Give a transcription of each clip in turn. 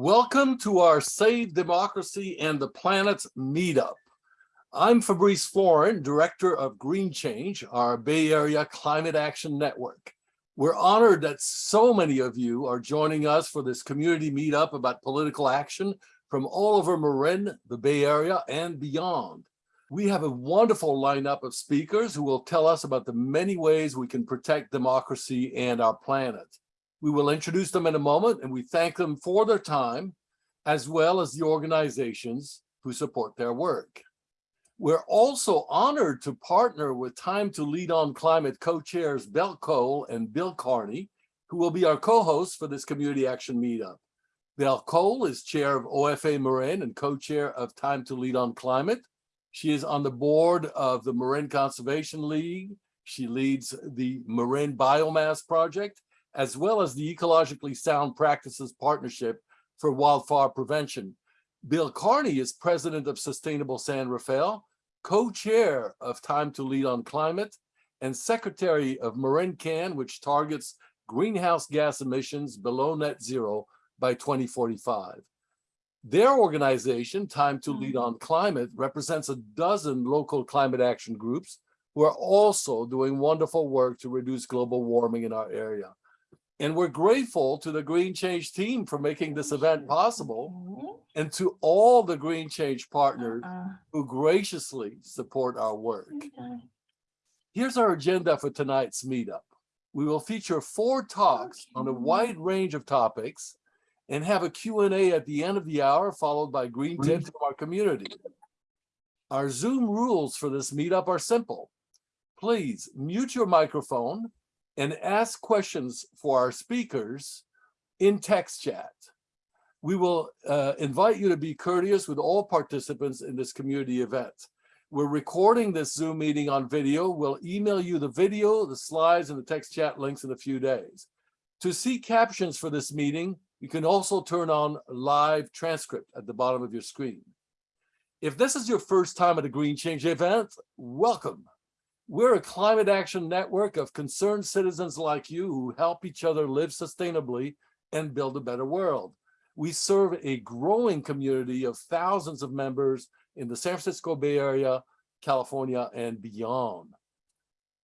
Welcome to our Save Democracy and the Planet's meetup. I'm Fabrice Florin, Director of Green Change, our Bay Area Climate Action Network. We're honored that so many of you are joining us for this community meetup about political action from all over Marin, the Bay Area, and beyond. We have a wonderful lineup of speakers who will tell us about the many ways we can protect democracy and our planet. We will introduce them in a moment and we thank them for their time, as well as the organizations who support their work. We're also honored to partner with Time to Lead on Climate co-chairs Belle Cole and Bill Carney, who will be our co-hosts for this community action meetup. Belle Cole is chair of OFA Marin and co-chair of Time to Lead on Climate. She is on the board of the Marin Conservation League. She leads the Marin Biomass Project as well as the Ecologically Sound Practices Partnership for Wildfire Prevention. Bill Carney is president of Sustainable San Rafael, co-chair of Time to Lead on Climate, and secretary of MarinCAN, which targets greenhouse gas emissions below net zero by 2045. Their organization, Time to Lead on Climate, represents a dozen local climate action groups who are also doing wonderful work to reduce global warming in our area. And we're grateful to the Green Change team for making this event possible and to all the Green Change partners who graciously support our work. Here's our agenda for tonight's meetup. We will feature four talks on a wide range of topics and have a Q&A at the end of the hour followed by green tips from our community. Our Zoom rules for this meetup are simple. Please mute your microphone and ask questions for our speakers in text chat. We will uh, invite you to be courteous with all participants in this community event. We're recording this Zoom meeting on video. We'll email you the video, the slides, and the text chat links in a few days. To see captions for this meeting, you can also turn on live transcript at the bottom of your screen. If this is your first time at a Green Change event, welcome. We're a climate action network of concerned citizens like you who help each other live sustainably and build a better world. We serve a growing community of thousands of members in the San Francisco Bay Area, California, and beyond.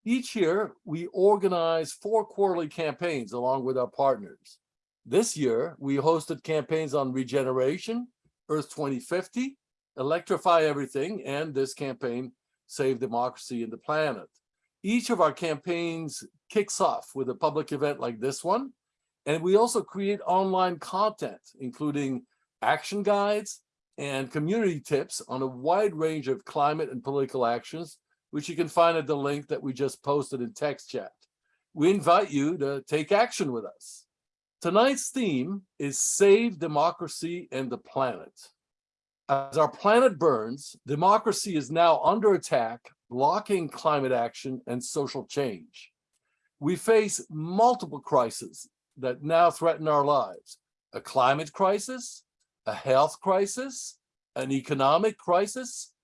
Each year, we organize four quarterly campaigns along with our partners. This year, we hosted campaigns on regeneration, Earth 2050, Electrify Everything, and this campaign, Save Democracy and the Planet. Each of our campaigns kicks off with a public event like this one. And we also create online content, including action guides and community tips on a wide range of climate and political actions, which you can find at the link that we just posted in text chat. We invite you to take action with us. Tonight's theme is Save Democracy and the Planet. As our planet burns, democracy is now under attack, blocking climate action and social change. We face multiple crises that now threaten our lives. A climate crisis, a health crisis, an economic crisis,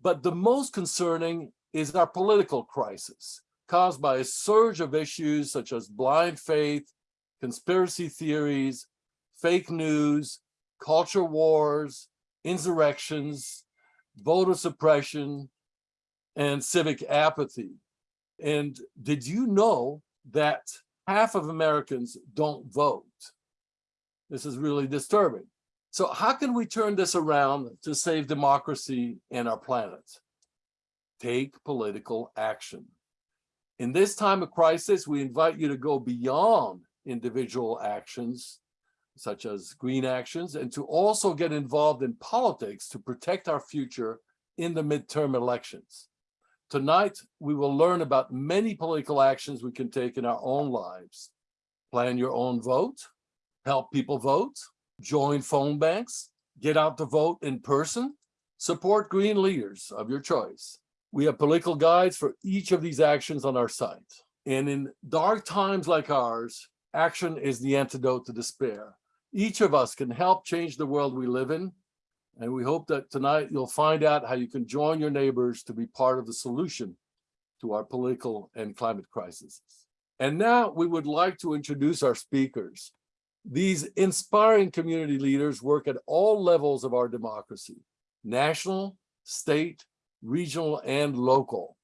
but the most concerning is our political crisis, caused by a surge of issues such as blind faith, conspiracy theories, fake news, culture wars, insurrections, voter suppression, and civic apathy. And did you know that half of Americans don't vote? This is really disturbing. So how can we turn this around to save democracy and our planet? Take political action. In this time of crisis, we invite you to go beyond individual actions such as green actions, and to also get involved in politics to protect our future in the midterm elections. Tonight, we will learn about many political actions we can take in our own lives. Plan your own vote, help people vote, join phone banks, get out to vote in person, support green leaders of your choice. We have political guides for each of these actions on our site. And in dark times like ours, action is the antidote to despair. Each of us can help change the world we live in. And we hope that tonight you'll find out how you can join your neighbors to be part of the solution to our political and climate crises. And now we would like to introduce our speakers. These inspiring community leaders work at all levels of our democracy, national, state, regional, and local.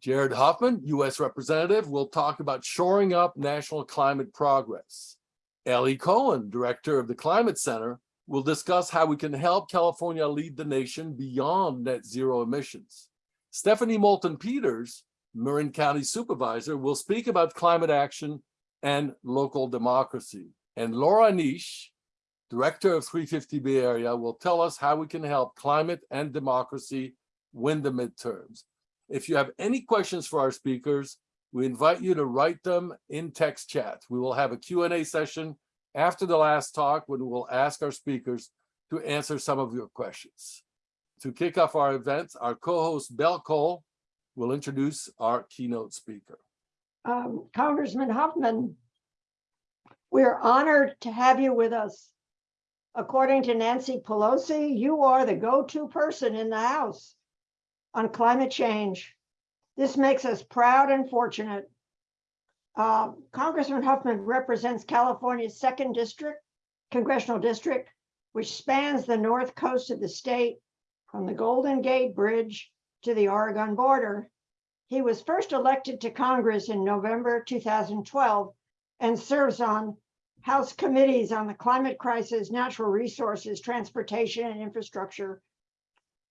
Jared Huffman, U.S. Representative, will talk about shoring up national climate progress. Ellie Cohen, Director of the Climate Center, will discuss how we can help California lead the nation beyond net zero emissions. Stephanie Moulton Peters, Marin County Supervisor, will speak about climate action and local democracy. And Laura Neish, Director of 350 Bay Area, will tell us how we can help climate and democracy win the midterms. If you have any questions for our speakers, we invite you to write them in text chat. We will have a Q&A session after the last talk when we will ask our speakers to answer some of your questions. To kick off our event, our co-host Belle Cole will introduce our keynote speaker. Um, Congressman Huffman, we're honored to have you with us. According to Nancy Pelosi, you are the go-to person in the House on climate change. This makes us proud and fortunate. Uh, Congressman Huffman represents California's second district, congressional district, which spans the north coast of the state from the Golden Gate Bridge to the Oregon border. He was first elected to Congress in November 2012 and serves on House committees on the climate crisis, natural resources, transportation, and infrastructure.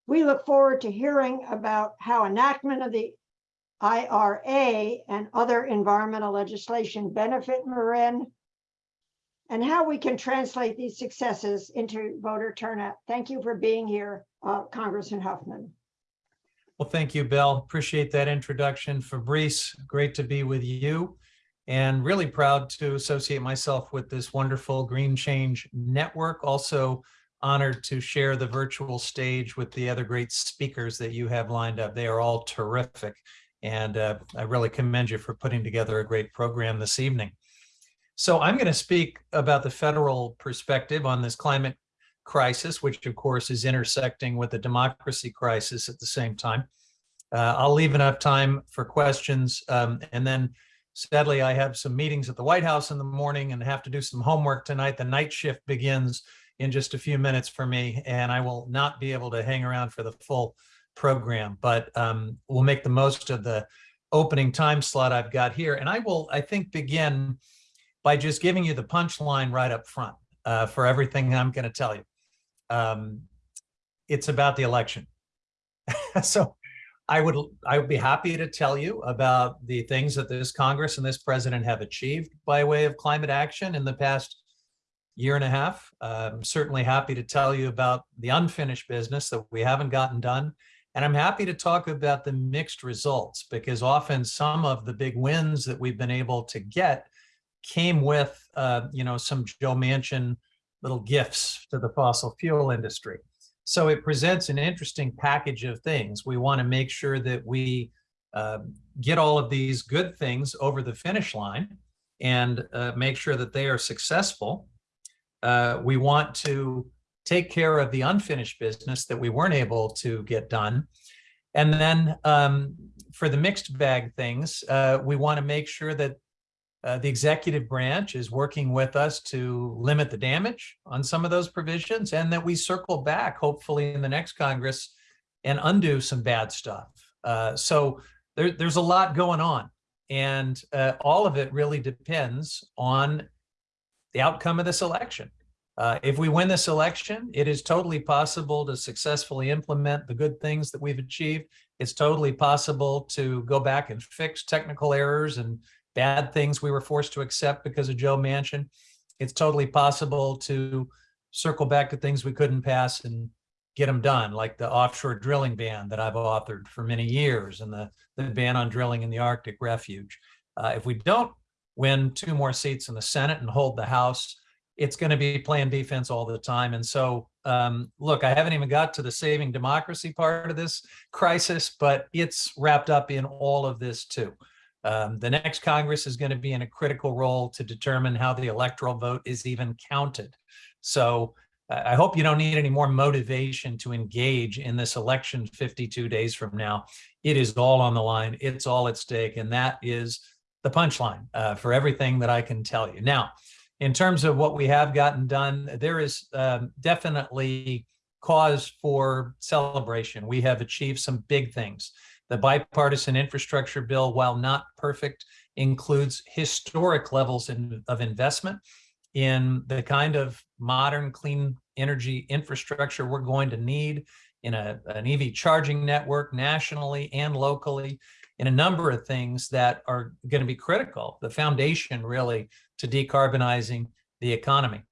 We look forward to hearing about how enactment of the IRA and other environmental legislation benefit Marin and how we can translate these successes into voter turnout. Thank you for being here, uh, Congressman Huffman. Well, thank you, Bill. Appreciate that introduction. Fabrice, great to be with you and really proud to associate myself with this wonderful Green Change Network. Also honored to share the virtual stage with the other great speakers that you have lined up. They are all terrific. And uh, I really commend you for putting together a great program this evening. So I'm going to speak about the federal perspective on this climate crisis, which of course is intersecting with the democracy crisis at the same time. Uh, I'll leave enough time for questions um, and then Sadly, I have some meetings at the White House in the morning and have to do some homework tonight. The night shift begins in just a few minutes for me, and I will not be able to hang around for the full program, but um, we'll make the most of the opening time slot I've got here. And I will, I think, begin by just giving you the punchline right up front uh, for everything I'm going to tell you. Um, it's about the election. so I would I would be happy to tell you about the things that this Congress and this president have achieved by way of climate action in the past year and a half. I'm certainly happy to tell you about the unfinished business that we haven't gotten done. And I'm happy to talk about the mixed results because often some of the big wins that we've been able to get came with, uh, you know, some Joe Manchin little gifts to the fossil fuel industry. So it presents an interesting package of things. We want to make sure that we uh, get all of these good things over the finish line and uh, make sure that they are successful. Uh, we want to take care of the unfinished business that we weren't able to get done. And then um, for the mixed bag things, uh, we want to make sure that uh, the executive branch is working with us to limit the damage on some of those provisions and that we circle back, hopefully in the next Congress, and undo some bad stuff. Uh, so there, there's a lot going on. And uh, all of it really depends on the outcome of this election. Uh, if we win this election, it is totally possible to successfully implement the good things that we've achieved. It's totally possible to go back and fix technical errors and bad things we were forced to accept because of Joe Manchin. It's totally possible to circle back to things we couldn't pass and get them done, like the offshore drilling ban that I've authored for many years and the, the ban on drilling in the Arctic refuge. Uh, if we don't win two more seats in the Senate and hold the House, it's going to be playing defense all the time. And so, um, look, I haven't even got to the saving democracy part of this crisis, but it's wrapped up in all of this too. Um, the next Congress is going to be in a critical role to determine how the electoral vote is even counted. So I hope you don't need any more motivation to engage in this election 52 days from now. It is all on the line. It's all at stake. And that is the punchline uh, for everything that I can tell you. Now, in terms of what we have gotten done, there is um, definitely cause for celebration. We have achieved some big things. The bipartisan infrastructure bill, while not perfect, includes historic levels in- of investment in the kind of modern clean energy infrastructure we're going to need in a, an EV charging network nationally and locally, in a number of things that are going to be critical, the foundation really to decarbonizing the economy.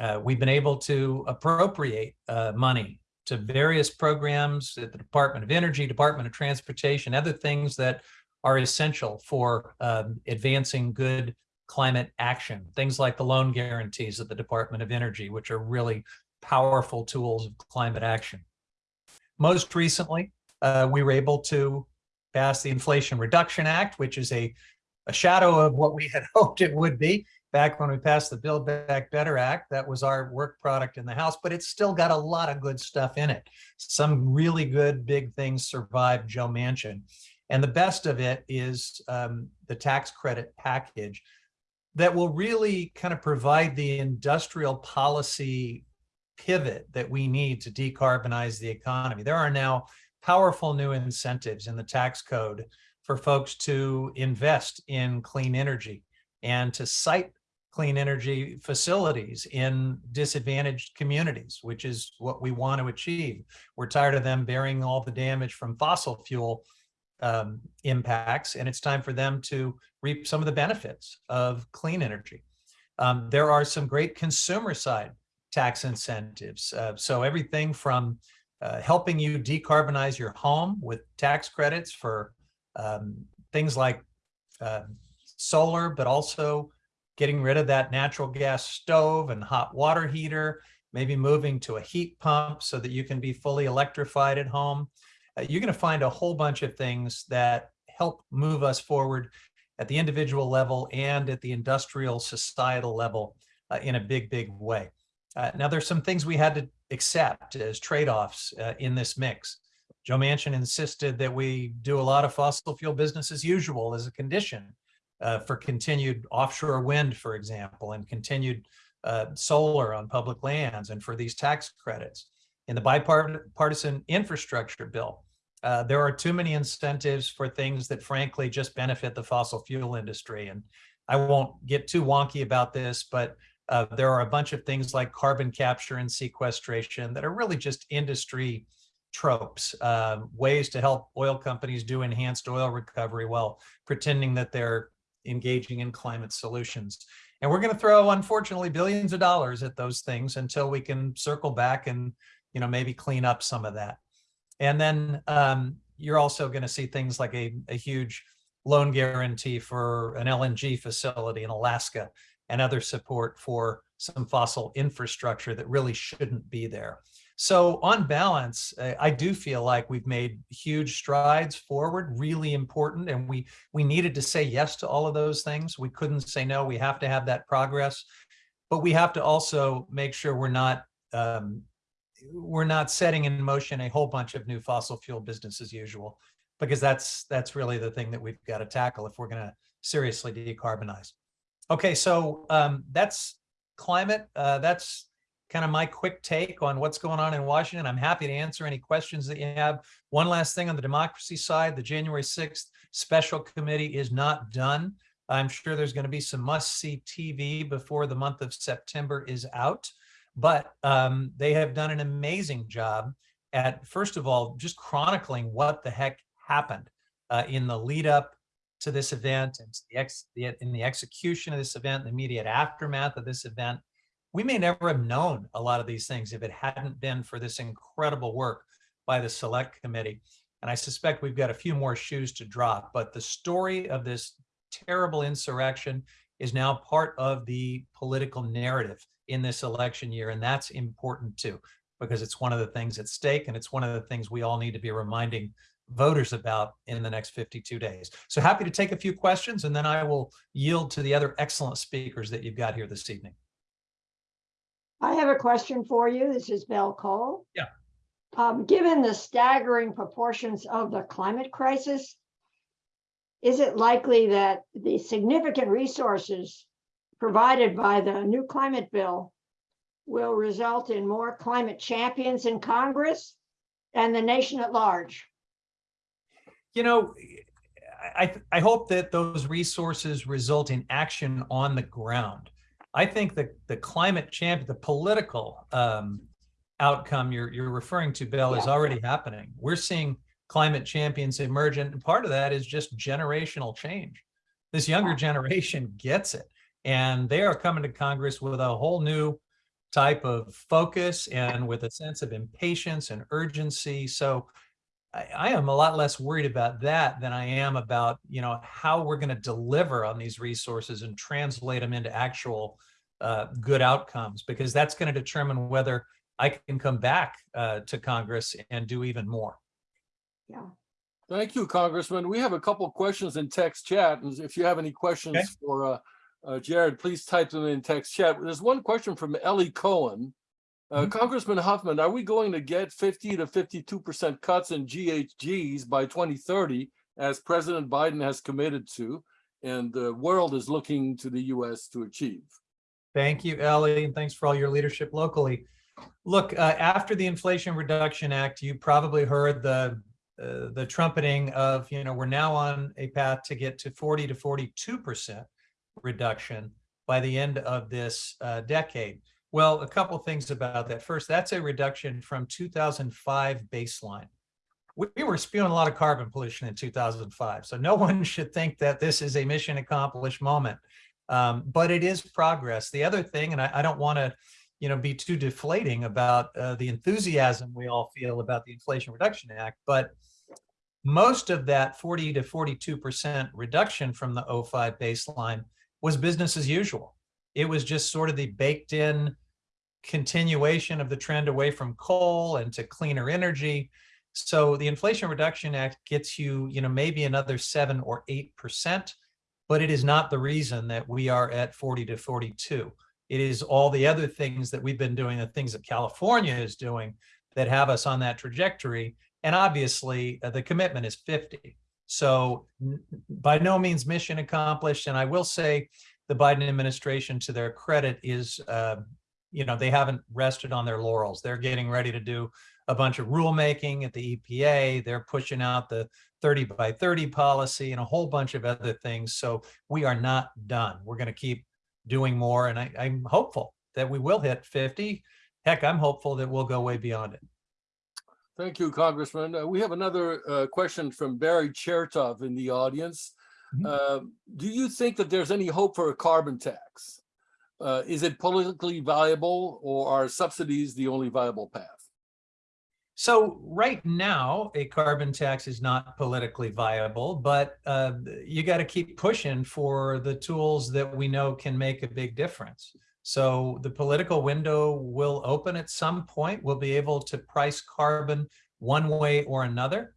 Uh, we've been able to appropriate uh, money to various programs at the Department of Energy, Department of Transportation, other things that are essential for um, advancing good climate action. Things like the loan guarantees at the Department of Energy, which are really powerful tools of climate action. Most recently, uh, we were able to pass the Inflation Reduction Act, which is a, a shadow of what we had hoped it would be back when we passed the Build Back Better Act. That was our work product in the House, but it's still got a lot of good stuff in it. Some really good big things survived Joe Manchin. And the best of it is um, the tax credit package that will really kind of provide the industrial policy pivot that we need to decarbonize the economy. There are now powerful new incentives in the tax code for folks to invest in clean energy and to site clean energy facilities in disadvantaged communities, which is what we want to achieve. We're tired of them bearing all the damage from fossil fuel um, impacts, and it's time for them to reap some of the benefits of clean energy. Um, there are some great consumer side tax incentives. Uh, so everything from uh, helping you decarbonize your home with tax credits for um, things like uh, solar, but also getting rid of that natural gas stove and hot water heater, maybe moving to a heat pump so that you can be fully electrified at home. Uh, you're going to find a whole bunch of things that help move us forward at the individual level and at the industrial societal level uh, in a big, big way. Uh, now, there's some things we had to accept as trade-offs uh, in this mix. Joe Manchin insisted that we do a lot of fossil fuel business as usual as a condition uh, for continued offshore wind, for example, and continued uh, solar on public lands and for these tax credits. In the bipartisan infrastructure bill, uh, there are too many incentives for things that frankly just benefit the fossil fuel industry. And I won't get too wonky about this, but uh, there are a bunch of things like carbon capture and sequestration that are really just industry tropes, uh, ways to help oil companies do enhanced oil recovery while pretending that they're engaging in climate solutions. And we're going to throw, unfortunately, billions of dollars at those things until we can circle back and, you know, maybe clean up some of that. And then um, you're also going to see things like a, a huge loan guarantee for an LNG facility in Alaska and other support for some fossil infrastructure that really shouldn't be there. So on balance, I do feel like we've made huge strides forward, really important, and we we needed to say yes to all of those things. We couldn't say no. We have to have that progress, but we have to also make sure we're not um, we're not setting in motion a whole bunch of new fossil fuel business as usual, because that's that's really the thing that we've got to tackle if we're going to seriously decarbonize. Okay, so um, that's climate. Uh, that's kind of my quick take on what's going on in Washington. I'm happy to answer any questions that you have. One last thing on the democracy side, the January 6th special committee is not done. I'm sure there's going to be some must-see TV before the month of September is out, but um, they have done an amazing job at, first of all, just chronicling what the heck happened uh, in the lead up to this event and the the, in the execution of this event, the immediate aftermath of this event. We may never have known a lot of these things if it hadn't been for this incredible work by the select committee. And I suspect we've got a few more shoes to drop, but the story of this terrible insurrection is now part of the political narrative in this election year. And that's important too, because it's one of the things at stake and it's one of the things we all need to be reminding voters about in the next 52 days. So happy to take a few questions and then I will yield to the other excellent speakers that you've got here this evening. I have a question for you. This is Belle Cole. Yeah. Um, given the staggering proportions of the climate crisis, is it likely that the significant resources provided by the new climate bill will result in more climate champions in Congress and the nation at large. You know, I, I- I hope that those resources result in action on the ground. I think that the climate champ, the political um, outcome you're, you're referring to, Bill, is already happening. We're seeing climate champions emerge, and part of that is just generational change. This younger Yeah. generation gets it, and they are coming to Congress with a whole new type of focus and with a sense of impatience and urgency. So I, I am a lot less worried about that than I am about, you know, how we're going to deliver on these resources and translate them into actual uh, good outcomes, because that's going to determine whether I can come back uh, to Congress and do even more. Yeah. Thank you, Congressman. We have a couple questions in text chat, and if you have any Okay. questions for uh, uh, Jared, please type them in text chat. There's one question from Ellie Cohen. Uh, Mhm. Congressman Huffman, are we going to get 50 to 52% cuts in GHGs by 2030, as President Biden has committed to, and the world is looking to the US to achieve? Thank you, Ellie, and thanks for all your leadership locally. Look, uh, after the Inflation Reduction Act, you probably heard the uh, the trumpeting of, you know, we're now on a path to get to 40 to 42 percent reduction by the end of this uh, decade. Well, a couple things about that. First, that's a reduction from 2005 baseline. We we were spewing a lot of carbon pollution in 2005, so no one should think that this is a mission accomplished moment. Um, but it is progress. The other thing, and I, I don't want to, you know, be too deflating about uh, the enthusiasm we all feel about the Inflation Reduction Act, but most of that 40 to 42% reduction from the 05 baseline was business as usual. It was just sort of the baked in continuation of the trend away from coal and to cleaner energy. So the Inflation Reduction Act gets you, you know, maybe another seven or eight percent, but it is not the reason that we are at 40 to 42. It is all the other things that we've been doing, the things that California is doing that have us on that trajectory. And obviously, uh, the commitment is 50. So by no means mission accomplished. And I will say the Biden administration, to their credit, is, uh, you know, they haven't rested on their laurels. They're getting ready to do a bunch of rulemaking at the EPA. They're pushing out the 30 by 30 policy and a whole bunch of other things. So we are not done. We're going to keep doing more. And I, I'm hopeful that we will hit 50. Heck, I'm hopeful that we'll go way beyond it. Thank you, Congressman. Uh, We have another uh, question from Barry Chertoff in the audience. Mhm. Uh, Do you think that there's any hope for a carbon tax? Uh, Is it politically viable or are subsidies the only viable path? So right now, a carbon tax is not politically viable, but uh, you got to keep pushing for the tools that we know can make a big difference. So the political window will open at some point. We'll be able to price carbon one way or another.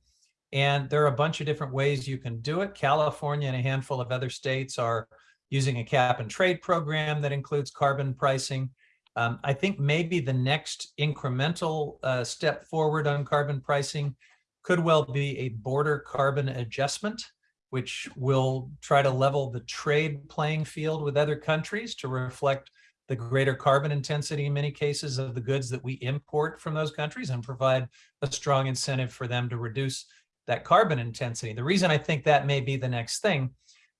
And there are a bunch of different ways you can do it. California and a handful of other states are using a cap and trade program that includes carbon pricing. Um, I think maybe the next incremental uh, step forward on carbon pricing could well be a border carbon adjustment, which will try to level the trade playing field with other countries to reflect the greater carbon intensity in many cases of the goods that we import from those countries and provide a strong incentive for them to reduce that carbon intensity. The reason I think that may be the next thing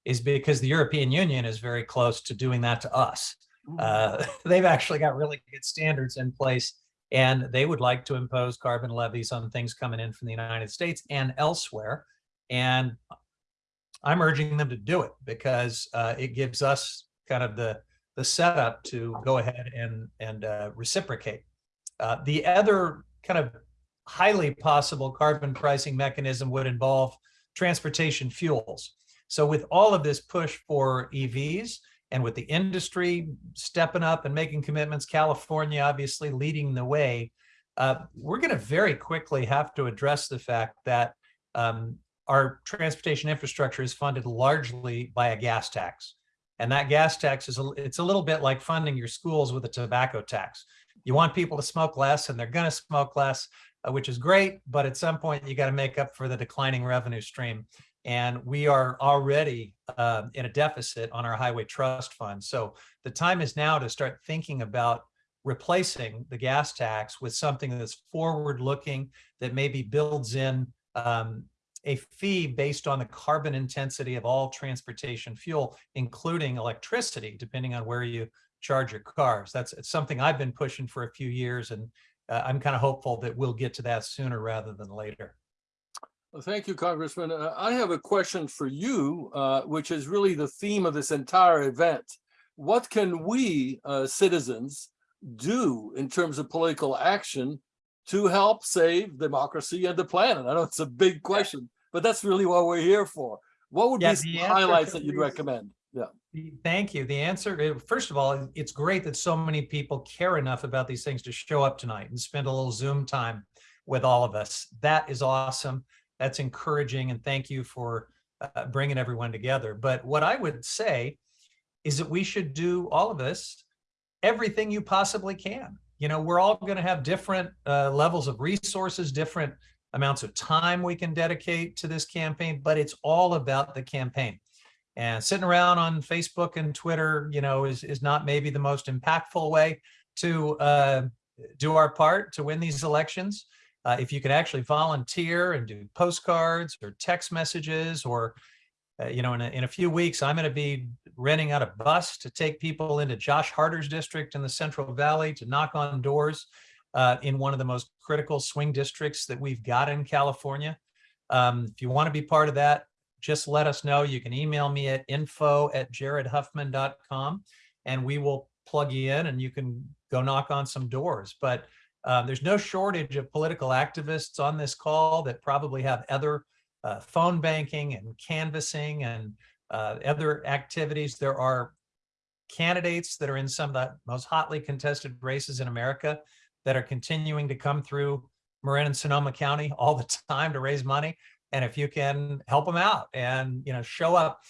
is because the European Union is very close to doing that to us. Uh, they've actually got really good standards in place and they would like to impose carbon levies on things coming in from the United States and elsewhere. And I'm urging them to do it because uh, it gives us kind of the the setup to go ahead and and uh, reciprocate. Uh, the other kind of highly possible carbon pricing mechanism would involve transportation fuels. So with all of this push for EVs, and with the industry stepping up and making commitments, California obviously leading the way, uh, we're going to very quickly have to address the fact that um, our transportation infrastructure is funded largely by a gas tax. And that gas tax is a, it's a little bit like funding your schools with a tobacco tax. You want people to smoke less and they're going to smoke less, uh, which is great. But at some point, you got to make up for the declining revenue stream. And we are already uh, in a deficit on our highway trust fund. So the time is now to start thinking about replacing the gas tax with something that's forward looking that maybe builds in um, a fee based on the carbon intensity of all transportation fuel, including electricity, depending on where you charge your cars. That's something I've been pushing for a few years, and uh, I'm kind of hopeful that we'll get to that sooner rather than later. Well, Thank you, Congressman. Uh, I have a question for you, uh, which is really the theme of this entire event. What can we, uh, citizens, do in terms of political action to help save democracy and the planet? I know it's a big question, but that's really what we're here for. What would Yeah, be some the highlights that you'd recommend? Yeah. Thank you. The answer, first of all, it's great that so many people care enough about these things to show up tonight and spend a little Zoom time with all of us. That is awesome. That's encouraging and thank you for uh, bringing everyone together. But what I would say is that we should do all of this, everything you possibly can. You know, we're all going to have different uh, levels of resources, different amounts of time we can dedicate to this campaign, but it's all about the campaign. And sitting around on Facebook and Twitter, you know, is, is not maybe the most impactful way to uh, do our part to win these elections. Uh, if you could actually volunteer and do postcards or text messages or, uh, you know, in a, in a few weeks, I'm going to be renting out a bus to take people into Josh Harder's district in the Central Valley to knock on doors uh, in one of the most critical swing districts that we've got in California. Um, if you want to be part of that, just let us know. You can email me at info at jaredhuffman.com and we will plug you in and you can go knock on some doors. But uh, there's no shortage of political activists on this call that probably have other uh, phone banking and canvassing and uh, other activities. There are candidates that are in some of the most hotly contested races in America that are continuing to come through Marin and Sonoma County all the time to raise money. And if you can help them out and, you know, show up,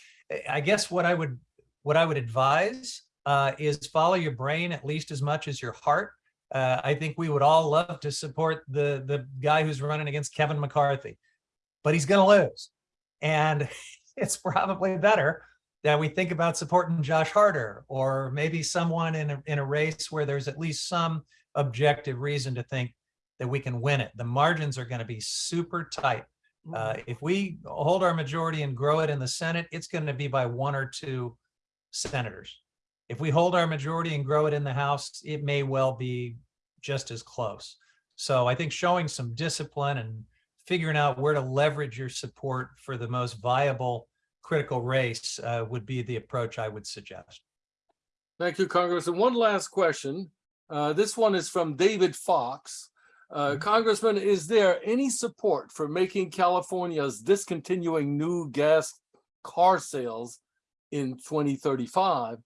I guess what I would, what I would advise uh, is follow your brain at least as much as your heart. Uh, I think we would all love to support the, the guy who's running against Kevin McCarthy, but he's going to lose. And it's probably better that we think about supporting Josh Harder or maybe someone in a, in a race where there's at least some objective reason to think that we can win it. The margins are going to be super tight. Uh, if we hold our majority and grow it in the Senate, it's going to be by one or two senators. If we hold our majority and grow it in the House, it may well be just as close. So I think showing some discipline and figuring out where to leverage your support for the most viable critical race uh, would be the approach I would suggest. Thank you, Congressman. One last question. Uh, This one is from David Fox. Uh, Mhm. Congressman, is there any support for making California's discontinuing new gas car sales in 2035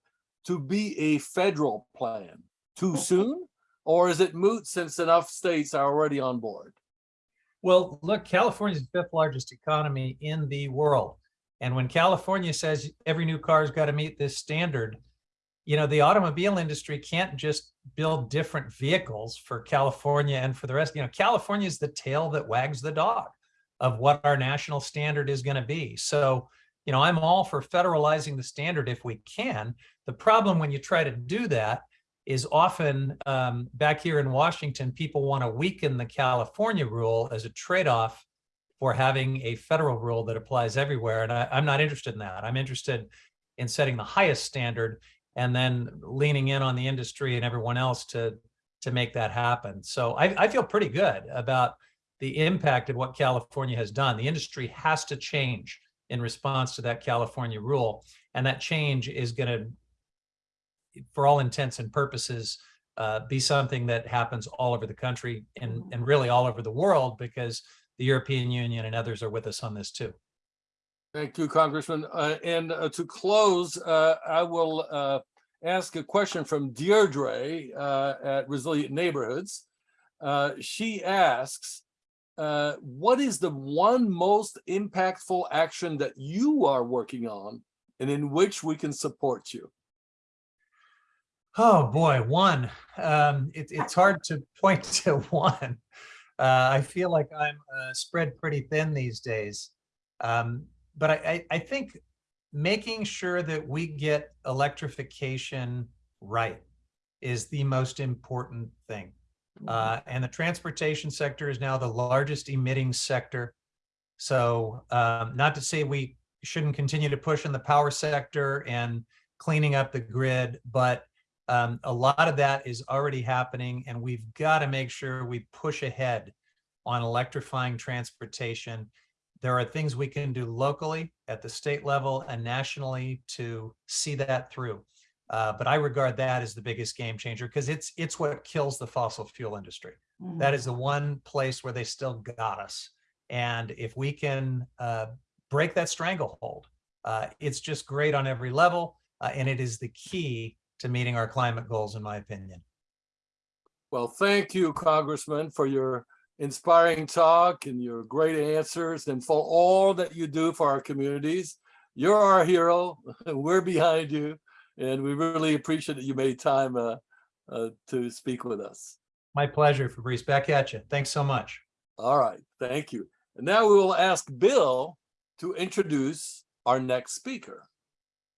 to be a federal plan? Too soon? Or is it moot since enough states are already on board? Well, look, California's the fifth largest economy in the world. And when California says every new car's got to meet this standard, you know, the automobile industry can't just build different vehicles for California and for the rest. You know, California is the tail that wags the dog of what our national standard is going to be. So, you know, I'm all for federalizing the standard if we can. The problem when you try to do that is often um, back here in Washington, people want to weaken the California rule as a trade-off for having a federal rule that applies everywhere. And I, I'm not interested in that. I'm interested in setting the highest standard and then leaning in on the industry and everyone else to, to make that happen. So I, I feel pretty good about the impact of what California has done. The industry has to change in response to that California rule. And that change is going to for all intents and purposes, uh, be something that happens all over the country and, and really all over the world because the European Union and others are with us on this too. Thank you, Congressman. Uh, And uh, to close, uh, I will uh, ask a question from Deirdre uh, at Resilient Neighborhoods. Uh, She asks, uh, what is the one most impactful action that you are working on and in which we can support you? Oh, boy, one. Um, it, it's hard to point to one. Uh, I feel like I'm uh, spread pretty thin these days. Um, but I, I, I think making sure that we get electrification right is the most important thing. Uh, and the transportation sector is now the largest emitting sector. So um, not to say we shouldn't continue to push in the power sector and cleaning up the grid, but um, a lot of that is already happening and we've got to make sure we push ahead on electrifying transportation. There are things we can do locally at the state level and nationally to see that through. Uh, but I regard that as the biggest game changer because it's it's what kills the fossil fuel industry. Mhm. That is the one place where they still got us. And if we can uh, break that stranglehold, uh, it's just great on every level. uh, and it is the key to meeting our climate goals, in my opinion. Well, thank you, Congressman, for your inspiring talk and your great answers and for all that you do for our communities. You're our hero. We're behind you. And we really appreciate that you made time uh, uh, to speak with us. My pleasure, Fabrice. Back at you. Thanks so much. All right, thank you. And now we will ask Bill to introduce our next speaker.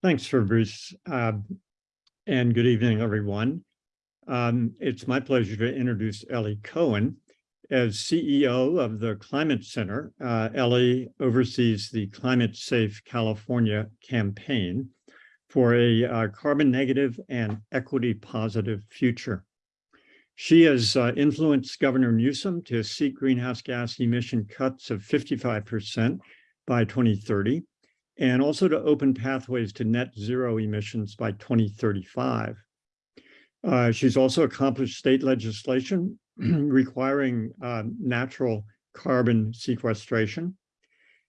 Thanks, Fabrice. Uh, And good evening, everyone. Um, It's my pleasure to introduce Ellie Cohen. As CEO of the Climate Center, uh, Ellie oversees the Climate Safe California campaign for a uh, carbon negative and equity positive future. She has uh, influenced Governor Newsom to seek greenhouse gas emission cuts of 55% by 2030 and also to open pathways to net zero emissions by 2035. Uh, she's also accomplished state legislation requiring uh, natural carbon sequestration.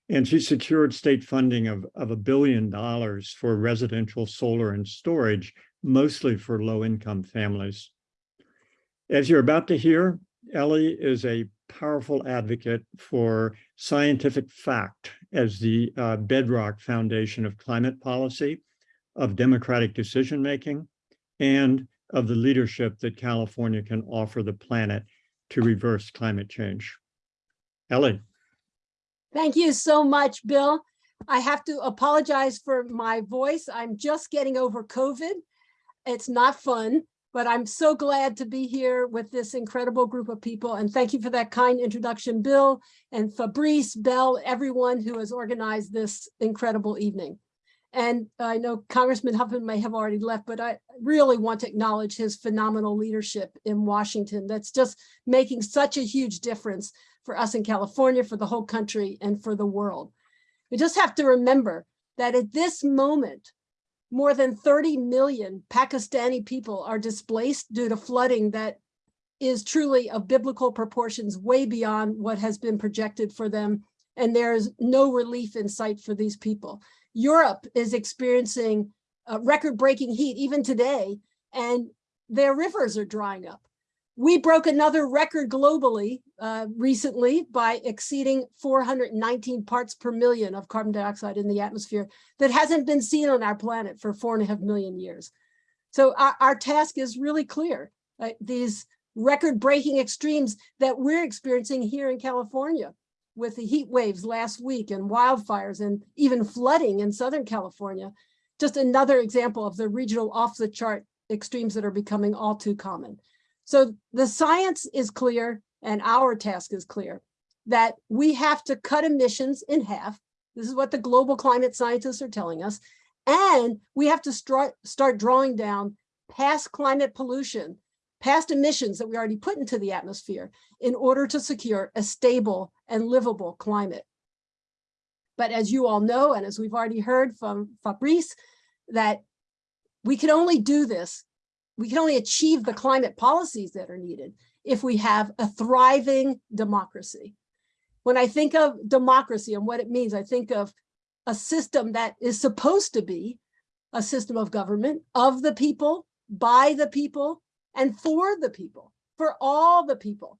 And she secured state funding of, of a billion dollars for residential solar and storage, mostly for low-income families. As you're about to hear, Ellie is a powerful advocate for scientific fact as the uh, bedrock foundation of climate policy, of democratic decision-making, and of the leadership that California can offer the planet to reverse climate change. Ellie. Thank you so much, Bill. I have to apologize for my voice. I'm just getting over COVID. It's not fun, but I'm so glad to be here with this incredible group of people. And thank you for that kind introduction, Bill and Fabrice, Belle, everyone who has organized this incredible evening. And I know Congressman Huffman may have already left, but I really want to acknowledge his phenomenal leadership in Washington. That's just making such a huge difference for us in California, for the whole country, and for the world. We just have to remember that at this moment, more than 30 million Pakistani people are displaced due to flooding that is truly of biblical proportions, way beyond what has been projected for them. And there is no relief in sight for these people. Europe is experiencing uh, record-breaking heat even today, and their rivers are drying up. We broke another record globally uh, recently by exceeding 419 parts per million of carbon dioxide in the atmosphere that hasn't been seen on our planet for four and a half million years. So our, our task is really clear. Uh, these record-breaking extremes that we're experiencing here in California with the heat waves last week and wildfires and even flooding in Southern California, just another example of the regional off-the-chart extremes that are becoming all too common. So the science is clear and our task is clear that we have to cut emissions in half. This is what the global climate scientists are telling us. And we have to start, drawing down past climate pollution, past emissions that we already put into the atmosphere in order to secure a stable and livable climate. But as you all know, and as we've already heard from Fabrice, that we can only do this we can only achieve the climate policies that are needed if we have a thriving democracy. When I think of democracy and what it means, I think of a system that is supposed to be a system of government of the people, by the people, and for the people, for all the people.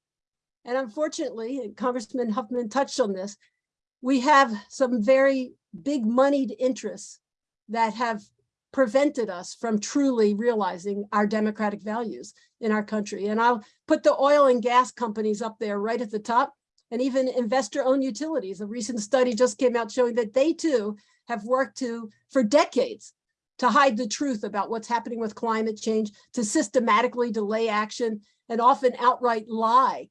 And unfortunately, and Congressman Huffman touched on this, we have some very big moneyed interests that have prevented us from truly realizing our democratic values in our country. And I'll put the oil and gas companies up there right at the top. and even investor-owned utilities. A recent study just came out showing that they too have worked to, for decades, to hide the truth about what's happening with climate change, to systematically delay action, and often outright lie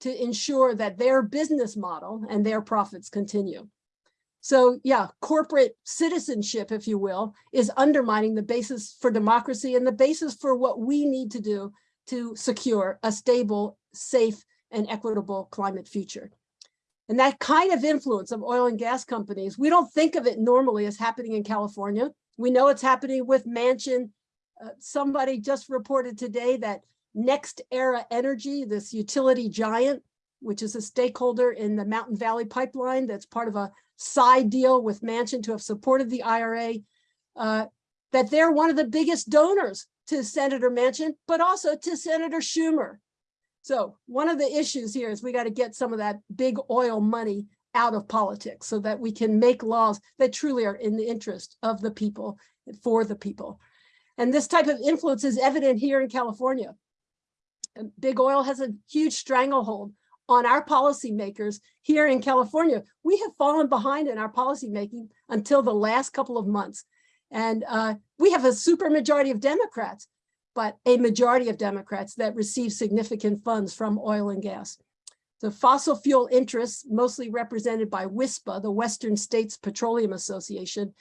to ensure that their business model and their profits continue. So yeah, corporate citizenship, if you will, is undermining the basis for democracy and the basis for what we need to do to secure a stable, safe, and equitable climate future. And that kind of influence of oil and gas companies, we don't think of it normally as happening in California. We know it's happening with Manchin. Uh, somebody just reported today that Next Era Energy, this utility giant, which is a stakeholder in the Mountain Valley Pipeline, that's part of a side deal with Manchin to have supported the IRA, uh, that they're one of the biggest donors to Senator Manchin, but also to Senator Schumer. So one of the issues here is we got to get some of that big oil money out of politics so that we can make laws that truly are in the interest of the people for the people. And this type of influence is evident here in California. Big oil has a huge stranglehold on our policymakers here in California. We have fallen behind in our policymaking until the last couple of months. And uh, we have a super majority of Democrats, but a majority of Democrats that receive significant funds from oil and gas. The fossil fuel interests, mostly represented by WISPA, the Western States Petroleum Association,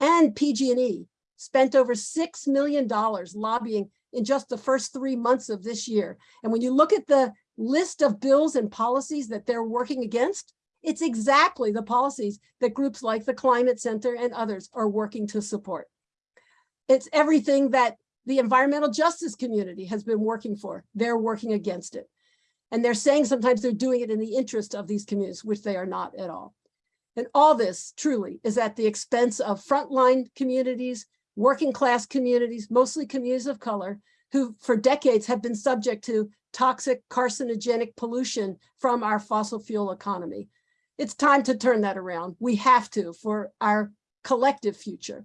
and PG&E, spent over $6 million lobbying in just the first three months of this year. And when you look at the list of bills and policies that they're working against, it's exactly the policies that groups like the Climate Center and others are working to support. It's everything that the environmental justice community has been working for. They're working against it. And they're saying sometimes they're doing it in the interest of these communities, which they are not at all. And all this truly is at the expense of frontline communities, working class communities, mostly communities of color, who for decades have been subject to toxic carcinogenic pollution from our fossil fuel economy. It's time to turn that around. We have to for our collective future.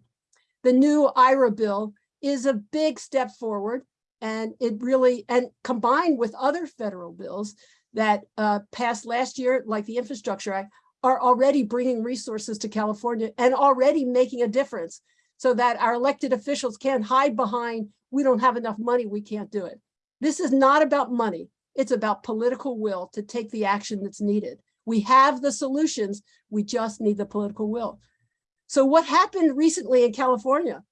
The new IRA bill is a big step forward and it really, and combined with other federal bills that uh, passed last year, like the Infrastructure Act, are already bringing resources to California and already making a difference so that our elected officials can't hide behind, we don't have enough money, we can't do it. This is not about money. It's about political will to take the action that's needed. We have the solutions, we just need the political will. So what happened recently in California?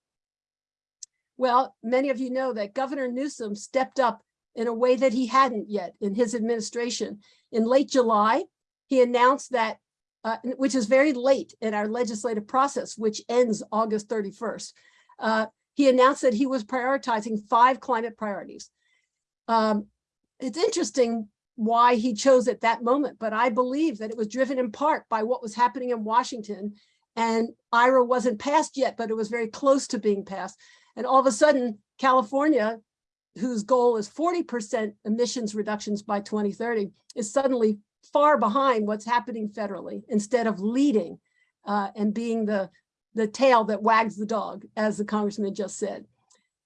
Well, many of you know that Governor Newsom stepped up in a way that he hadn't yet in his administration. In late July, he announced that, uh, which is very late in our legislative process, which ends August 31st. Uh, he announced that he was prioritizing five climate priorities. Um, it's interesting why he chose at that moment, but I believe that it was driven in part by what was happening in Washington and IRA wasn't passed yet, but it was very close to being passed. And all of a sudden, California, whose goal is 40% emissions reductions by 2030, is suddenly far behind what's happening federally instead of leading uh, and being the, the tail that wags the dog, as the congressman just said.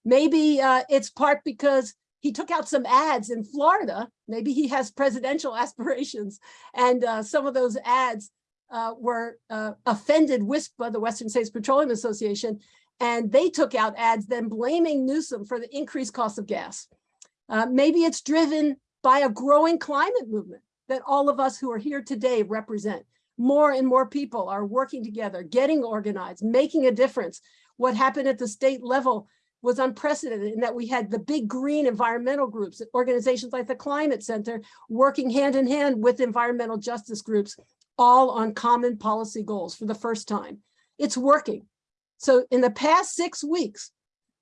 Maybe uh, it's part because he took out some ads in Florida. Maybe he has presidential aspirations. And uh, some of those ads uh, were uh, offended WISPA, the Western States Petroleum Association, and they took out ads then blaming Newsom for the increased cost of gas. Uh, maybe it's driven by a growing climate movement that all of us who are here today represent. More and more people are working together, getting organized, making a difference. What happened at the state level was unprecedented in that we had the big green environmental groups, organizations like the Climate Center, working hand in hand with environmental justice groups, all on common policy goals for the first time. It's working. So in the past six weeks,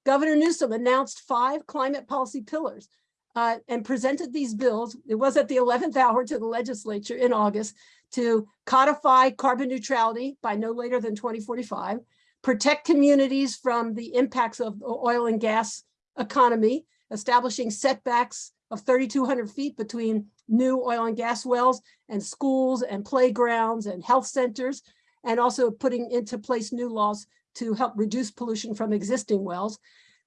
Governor Newsom announced five climate policy pillars uh, and presented these bills. It was at the 11th hour to the legislature in August to codify carbon neutrality by no later than 2045, protect communities from the impacts of the oil and gas economy, establishing setbacks of 3,200 feet between new oil and gas wells and schools and playgrounds and health centers, and also putting into place new laws to help reduce pollution from existing wells,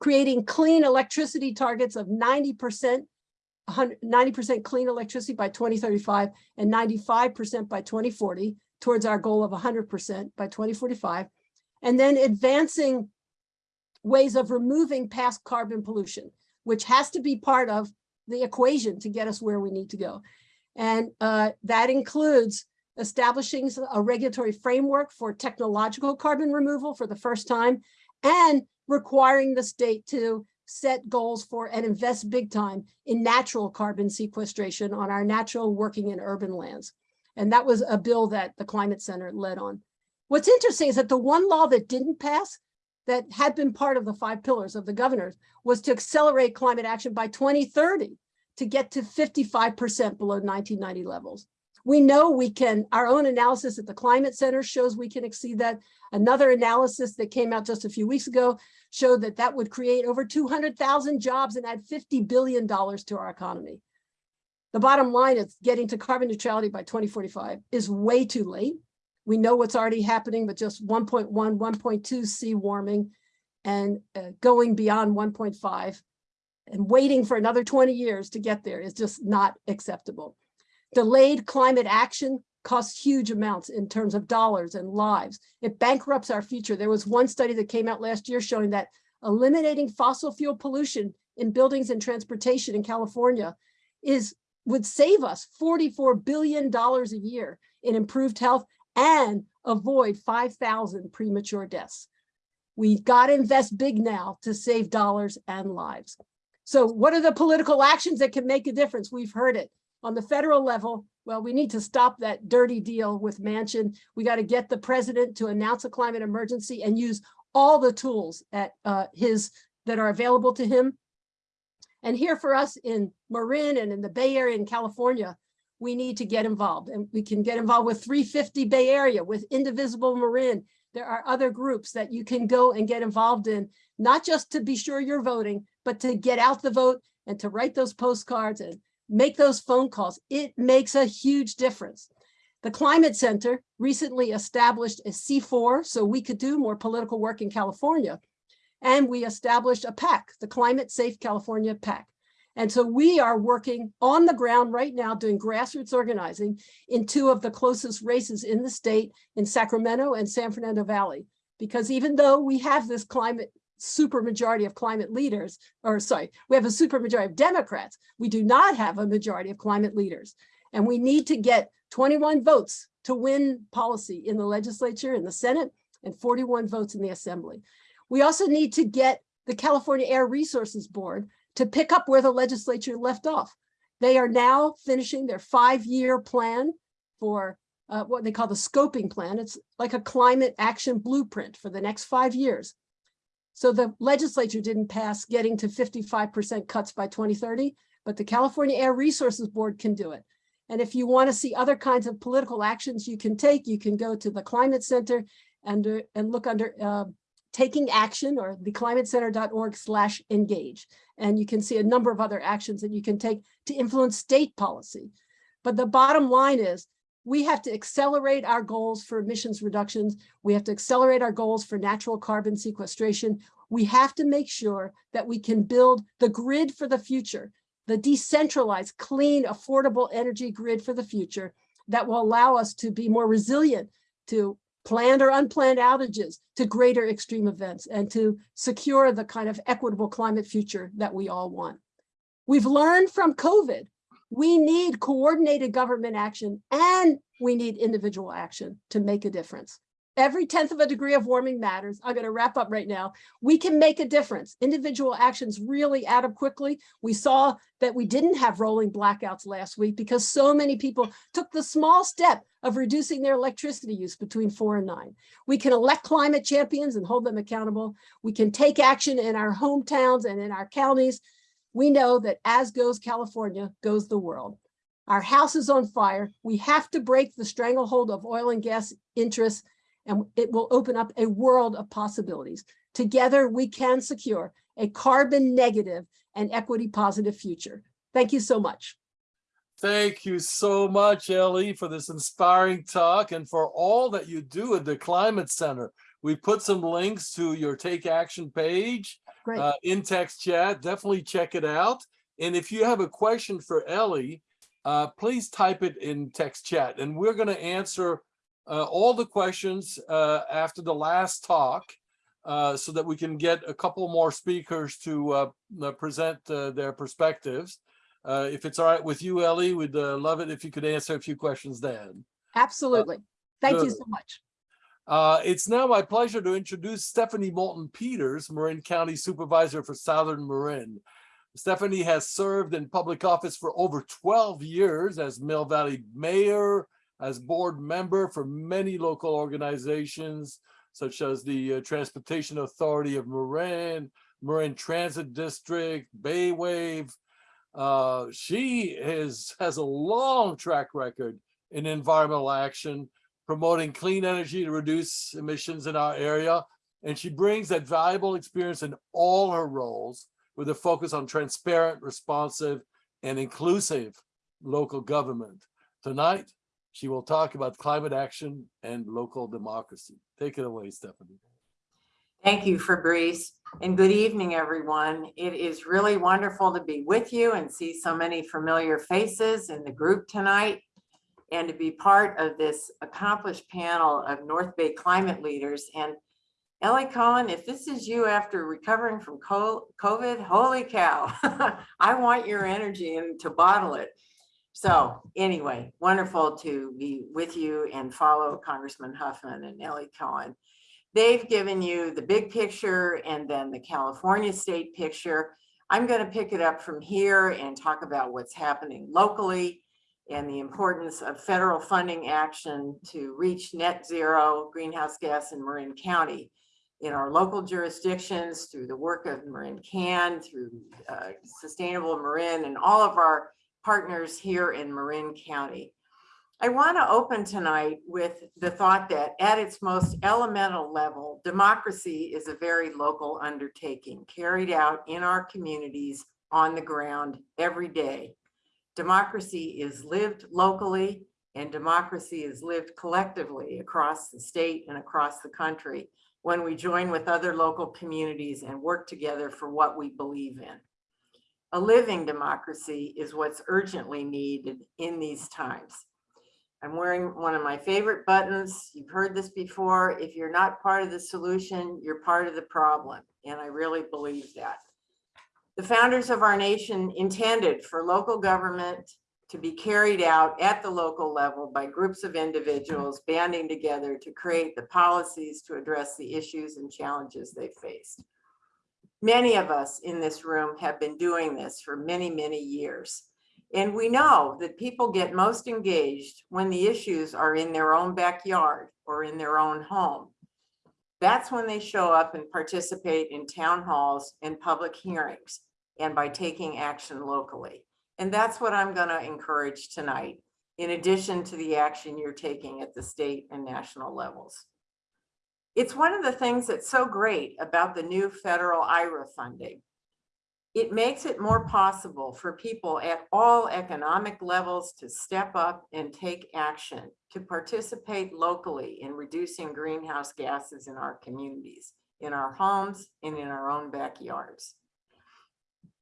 creating clean electricity targets of 90% ninety percent clean electricity by twenty thirty-five and ninety-five percent by twenty forty towards our goal of hundred percent by twenty forty-five. And then advancing ways of removing past carbon pollution, which has to be part of the equation to get us where we need to go. And uh, that includes establishing a regulatory framework for technological carbon removal for the first time and requiring the state to set goals for and invest big time in natural carbon sequestration on our natural working and urban lands. And that was a bill that the Climate Center led on. What's interesting is that the one law that didn't pass that had been part of the five pillars of the governors was to accelerate climate action by 2030 to get to 55% below 1990 levels. We know we can, our own analysis at the Climate Center shows we can exceed that. Another analysis that came out just a few weeks ago showed that that would create over 200,000 jobs and add $50 billion to our economy. The bottom line is getting to carbon neutrality by 2045 is way too late. We know what's already happening with just 1.1, 1.2 C warming and uh, going beyond 1.5 and waiting for another 20 years to get there is just not acceptable. Delayed climate action costs huge amounts in terms of dollars and lives. It bankrupts our future. There was one study that came out last year showing that eliminating fossil fuel pollution in buildings and transportation in California is would save us $44 billion a year in improved health and avoid 5,000 premature deaths. We've got to invest big now to save dollars and lives. So what are the political actions that can make a difference? We've heard it. On the federal level, well, we need to stop that dirty deal with Manchin. We got to get the president to announce a climate emergency and use all the tools at uh, his that are available to him. And here for us in Marin and in the Bay Area in California, we need to get involved and we can get involved with 350 Bay Area, with Indivisible Marin. There are other groups that you can go and get involved in, not just to be sure you're voting, but to get out the vote and to write those postcards and make those phone calls. It makes a huge difference. The Climate Center recently established a C4 so we could do more political work in California. And we established a PAC, the Climate Safe California PAC. And so we are working on the ground right now doing grassroots organizing in two of the closest races in the state in Sacramento and San Fernando Valley. Because even though we have this climate supermajority of climate leaders, or sorry, we have a supermajority of Democrats, we do not have a majority of climate leaders. And we need to get 21 votes to win policy in the legislature, in the Senate, and 41 votes in the assembly. We also need to get the California Air Resources Board to pick up where the legislature left off. They are now finishing their five-year plan for uh, what they call the scoping plan. It's like a climate action blueprint for the next five years. So the legislature didn't pass getting to 55% cuts by 2030, but the California Air Resources Board can do it. And if you want to see other kinds of political actions you can take, you can go to the Climate Center and, uh, and look under uh, taking action or theclimatecenter.org slash engage. And you can see a number of other actions that you can take to influence state policy. But the bottom line is we have to accelerate our goals for emissions reductions. We have to accelerate our goals for natural carbon sequestration. We have to make sure that we can build the grid for the future, the decentralized, clean, affordable energy grid for the future that will allow us to be more resilient to planned or unplanned outages, to greater extreme events, and to secure the kind of equitable climate future that we all want. We've learned from COVID we need coordinated government action and we need individual action to make a difference. Every tenth of a degree of warming matters. I'm going to wrap up right now. We can make a difference. Individual actions really add up quickly. We saw that we didn't have rolling blackouts last week because so many people took the small step of reducing their electricity use between four and nine. We can elect climate champions and hold them accountable. We can take action in our hometowns and in our counties we know that as goes California, goes the world. Our house is on fire. We have to break the stranglehold of oil and gas interests, and it will open up a world of possibilities. Together, we can secure a carbon negative and equity positive future. Thank you so much. Thank you so much, Ellie, for this inspiring talk and for all that you do at the Climate Center. We put some links to your Take Action page Great. uh, in text chat. Definitely check it out. And if you have a question for Ellie, uh, please type it in text chat and we're going to answer uh, all the questions uh, after the last talk uh, so that we can get a couple more speakers to uh, present uh, their perspectives. Uh, if it's all right with you, Ellie, we'd uh, love it if you could answer a few questions then. Absolutely. Thank you so much. Uh, it's now my pleasure to introduce Stephanie Moulton Peters, Marin County Supervisor for Southern Marin. Stephanie has served in public office for over 12 years as Mill Valley Mayor, as board member for many local organizations, such as the uh, Transportation Authority of Marin, Marin Transit District, Baywave. Uh, she is, has a long track record in environmental action, promoting clean energy to reduce emissions in our area. And she brings that valuable experience in all her roles with a focus on transparent, responsive, and inclusive local government. Tonight, she will talk about climate action and local democracy. Take it away, Stephanie. Thank you, Fabrice, and good evening, everyone. It is really wonderful to be with you and see so many familiar faces in the group tonight and to be part of this accomplished panel of North Bay climate leaders. And Ellie Cohen, if this is you after recovering from COVID, holy cow, I want your energy and to bottle it. So anyway, wonderful to be with you and follow Congressman Huffman and Ellie Cohen. They've given you the big picture and then the California state picture. I'm going to pick it up from here and talk about what's happening locally and the importance of federal funding action to reach net zero greenhouse gas in Marin County in our local jurisdictions through the work of MarinCAN, through uh, Sustainable Marin and all of our partners here in Marin County. I want to open tonight with the thought that at its most elemental level, democracy is a very local undertaking carried out in our communities on the ground every day. Democracy is lived locally and democracy is lived collectively across the state and across the country when we join with other local communities and work together for what we believe in. A living democracy is what's urgently needed in these times. I'm wearing one of my favorite buttons. You've heard this before. If you're not part of the solution, you're part of the problem. And I really believe that. The founders of our nation intended for local government to be carried out at the local level by groups of individuals banding together to create the policies to address the issues and challenges they faced. Many of us in this room have been doing this for many, many years. And we know that people get most engaged when the issues are in their own backyard or in their own home. That's when they show up and participate in town halls and public hearings and by taking action locally. And that's what I'm going to encourage tonight, in addition to the action you're taking at the state and national levels. It's one of the things that's so great about the new federal IRA funding. It makes it more possible for people at all economic levels to step up and take action, to participate locally in reducing greenhouse gases in our communities, in our homes, and in our own backyards.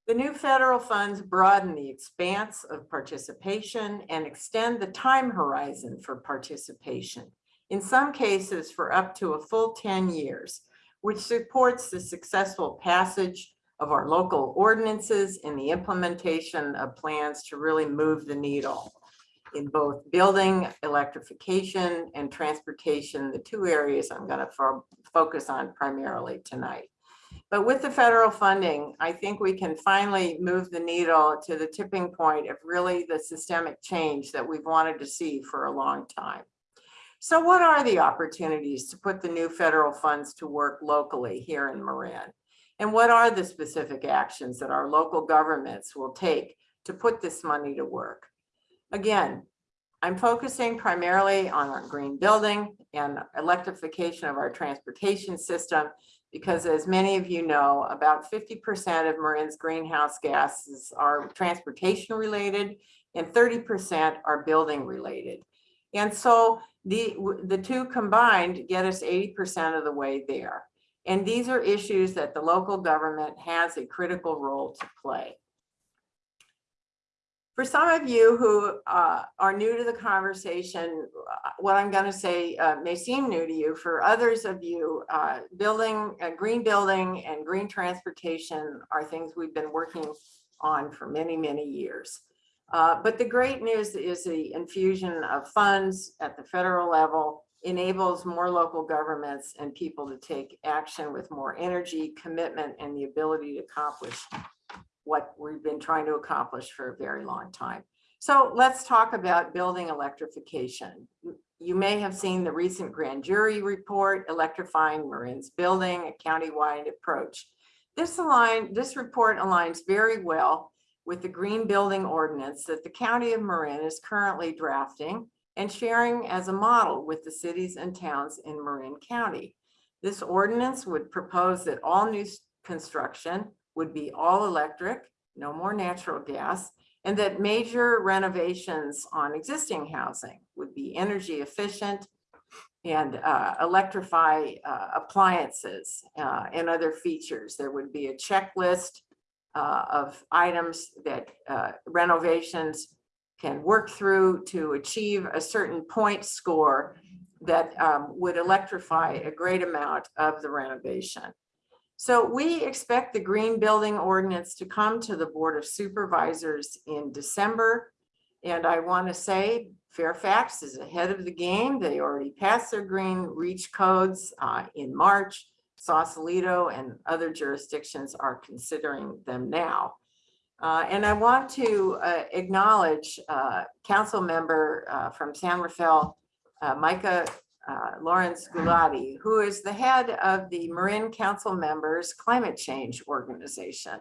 The new federal funds broaden the expanse of participation and extend the time horizon for participation, in some cases for up to a full 10 years, which supports the successful passage of our local ordinances and the implementation of plans to really move the needle in both building, electrification, and transportation, the two areas I'm going to fo focus on primarily tonight. But with the federal funding, I think we can finally move the needle to the tipping point of really the systemic change that we've wanted to see for a long time. So what are the opportunities to put the new federal funds to work locally here in Marin? And what are the specific actions that our local governments will take to put this money to work? Again, I'm focusing primarily on our green building and electrification of our transportation system because as many of you know, about 50% of Marin's greenhouse gases are transportation related and 30% are building related. And so the, the two combined get us 80% of the way there. And these are issues that the local government has a critical role to play. For some of you who uh, are new to the conversation, uh, what I'm going to say uh, may seem new to you. For others of you, uh, building, uh, green building and green transportation are things we've been working on for many, many years. Uh, But the great news is the infusion of funds at the federal level enables more local governments and people to take action with more energy, commitment, and the ability to accomplish what we've been trying to accomplish for a very long time. So let's talk about building electrification. You may have seen the recent grand jury report, electrifying Marin's building, a countywide approach. This align, this report aligns very well with the green building ordinance that the county of Marin is currently drafting and sharing as a model with the cities and towns in Marin County. This ordinance would propose that all new construction would be all electric, no more natural gas, and that major renovations on existing housing would be energy efficient and uh, electrify uh, appliances uh, and other features. There would be a checklist uh, of items that uh, renovations can work through to achieve a certain point score that um, would electrify a great amount of the renovation. So we expect the green building ordinance to come to the Board of Supervisors in December. And I want to say Fairfax is ahead of the game. They already passed their green reach codes uh, in March. Sausalito and other jurisdictions are considering them now. Uh, And I want to uh, acknowledge uh, council member uh, from San Rafael, uh, Maika uh, Llorens Gulati, who is the head of the Marin Council Members Climate Change Organization.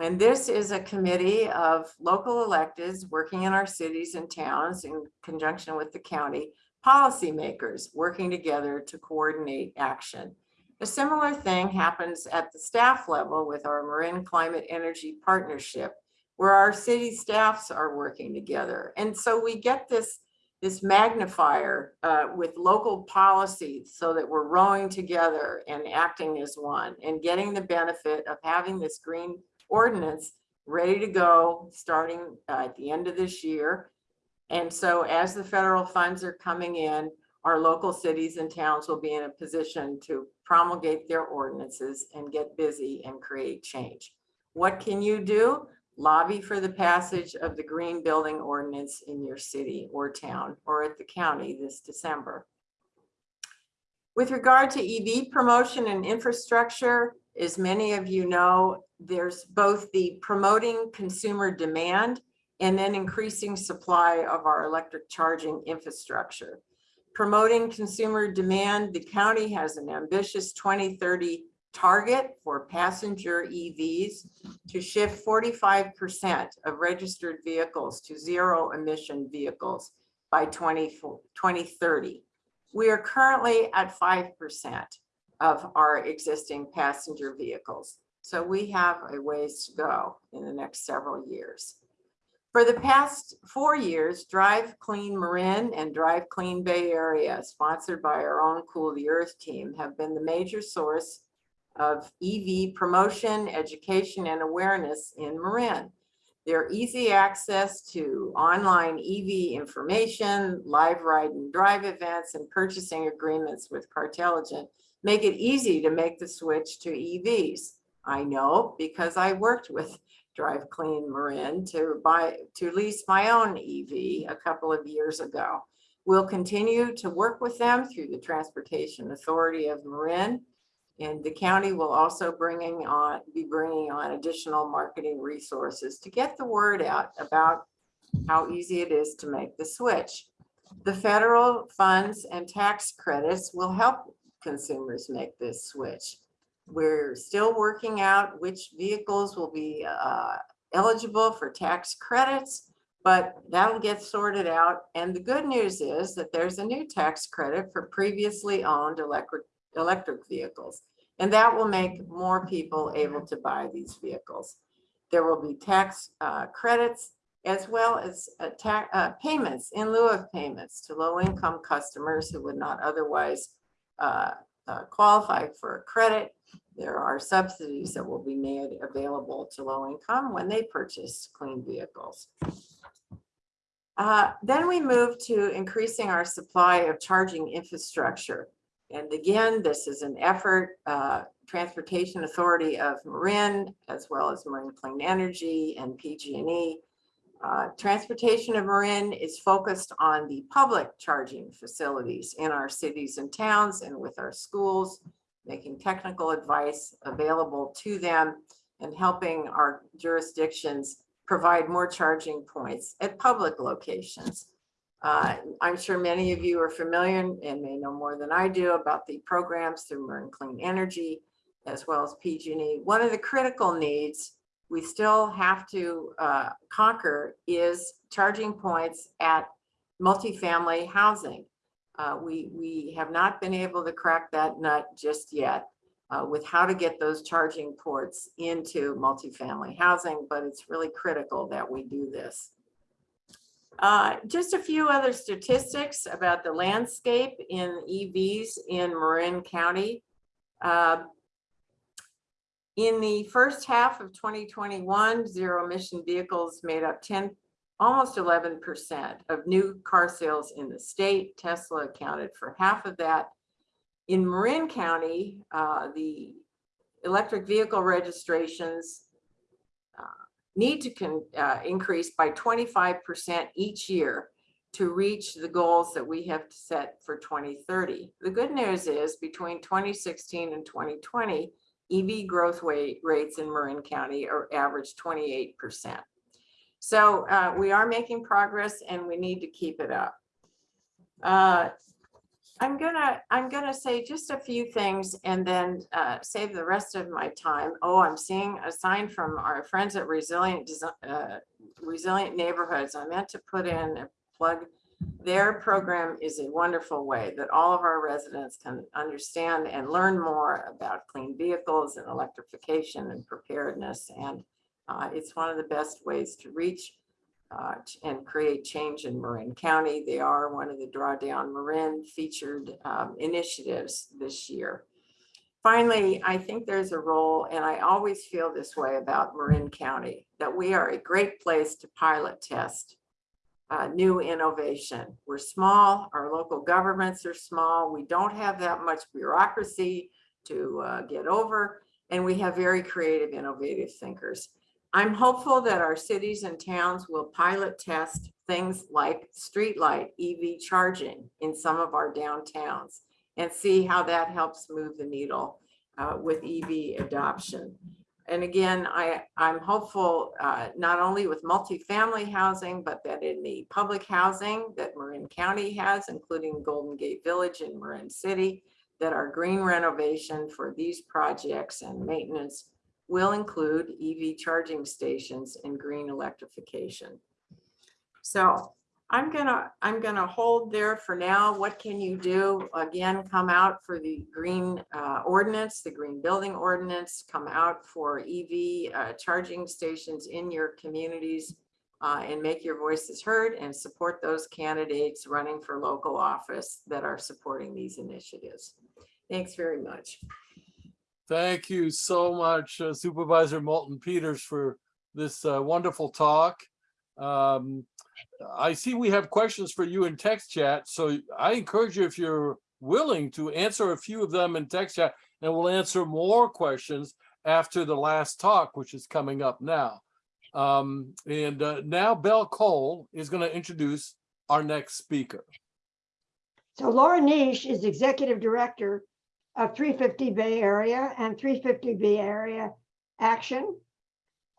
And this is a committee of local electeds working in our cities and towns in conjunction with the county, policymakers working together to coordinate action. A similar thing happens at the staff level with our Marin Climate Energy Partnership, where our city staffs are working together. And so we get this this magnifier uh, with local policies so that we're rowing together and acting as one and getting the benefit of having this green ordinance ready to go starting uh, at the end of this year. And so as the federal funds are coming in, our local cities and towns will be in a position to promulgate their ordinances and get busy and create change. What can you do? lobby for the passage of the green building ordinance in your city or town or at the county this December. With regard to EV promotion and infrastructure, as many of you know, there's both the promoting consumer demand and then increasing supply of our electric charging infrastructure. Promoting consumer demand, the county has an ambitious 2030 target for passenger EVs to shift forty-five percent of registered vehicles to zero emission vehicles by 20 2030. We are currently at five percent of our existing passenger vehicles. So we have a ways to go in the next several years. For the past four years, Drive Clean Marin and Drive Clean Bay Area, sponsored by our own Cool the Earth team, have been the major source of EV promotion, education, and awareness in Marin. Their easy access to online EV information, live ride and drive events, and purchasing agreements with Cartelligent make it easy to make the switch to EVs. I know because I worked with Drive Clean Marin to buy, to lease my own EV a couple of years ago. We'll continue to work with them through the Transportation Authority of Marin and the county will also bringing on, be bringing on additional marketing resources to get the word out about how easy it is to make the switch. The federal funds and tax credits will help consumers make this switch. We're still working out which vehicles will be uh, eligible for tax credits, but that'll get sorted out. And the good news is that there's a new tax credit for previously owned electric electric vehicles. And that will make more people able to buy these vehicles. There will be tax uh, credits as well as uh, uh, payments in lieu of payments to low-income customers who would not otherwise uh, uh, qualify for a credit. There are subsidies that will be made available to low income when they purchase clean vehicles. Uh, Then we move to increasing our supply of charging infrastructure. And again, this is an effort, uh, Transportation Authority of Marin, as well as Marin Clean Energy and PG&E. Uh, Transportation of Marin is focused on the public charging facilities in our cities and towns and with our schools, making technical advice available to them and helping our jurisdictions provide more charging points at public locations. Uh, I'm sure many of you are familiar and may know more than I do about the programs through Marin Clean Energy as well as PG&E. One of the critical needs we still have to uh, conquer is charging points at multifamily housing. Uh, We, we have not been able to crack that nut just yet uh, with how to get those charging ports into multifamily housing, but it's really critical that we do this. Uh, Just a few other statistics about the landscape in EVs in Marin County. Uh, In the first half of 2021, zero emission vehicles made up 10, almost 11% of new car sales in the state. Tesla accounted for half of that. In Marin County, uh, the electric vehicle registrations uh, need to uh, increase by 25% each year to reach the goals that we have set for 2030. The good news is between 2016 and 2020, EV growth wa- rates in Marin County are average 28%. So uh, we are making progress and we need to keep it up. Uh, I'm gonna, I'm gonna say just a few things and then uh, save the rest of my time. Oh, I'm seeing a sign from our friends at Resilient, uh, Resilient Neighborhoods. I meant to put in a plug. Their program is a wonderful way that all of our residents can understand and learn more about clean vehicles and electrification and preparedness. And uh, it's one of the best ways to reach uh, and create change in Marin County. They are one of the Drawdown Marin featured um, initiatives this year. Finally, I think there's a role, and I always feel this way about Marin County, that we are a great place to pilot test uh, new innovation. We're small, our local governments are small, we don't have that much bureaucracy to uh, get over, and we have very creative, innovative thinkers. I'm hopeful that our cities and towns will pilot test things like streetlight EV charging in some of our downtowns and see how that helps move the needle uh, with EV adoption. And again, I, I'm hopeful uh, not only with multifamily housing, but that in the public housing that Marin County has, including Golden Gate Village and Marin City, that our green renovation for these projects and maintenance will include EV charging stations and green electrification. So I'm gonna, I'm gonna hold there for now. What can you do? Again, come out for the green uh, ordinance, the green building ordinance, come out for EV uh, charging stations in your communities uh, and make your voices heard and support those candidates running for local office that are supporting these initiatives. Thanks very much. Thank you so much uh, Supervisor Moulton Peters for this uh, wonderful talk. Um, I see we have questions for you in text chat, so I encourage you if you're willing to answer a few of them in text chat, and we'll answer more questions after the last talk, which is coming up now. Um, and uh, now Belle Cole is going to introduce our next speaker. So Laura Neish is Executive Director of 350 Bay Area and 350 Bay Area Action.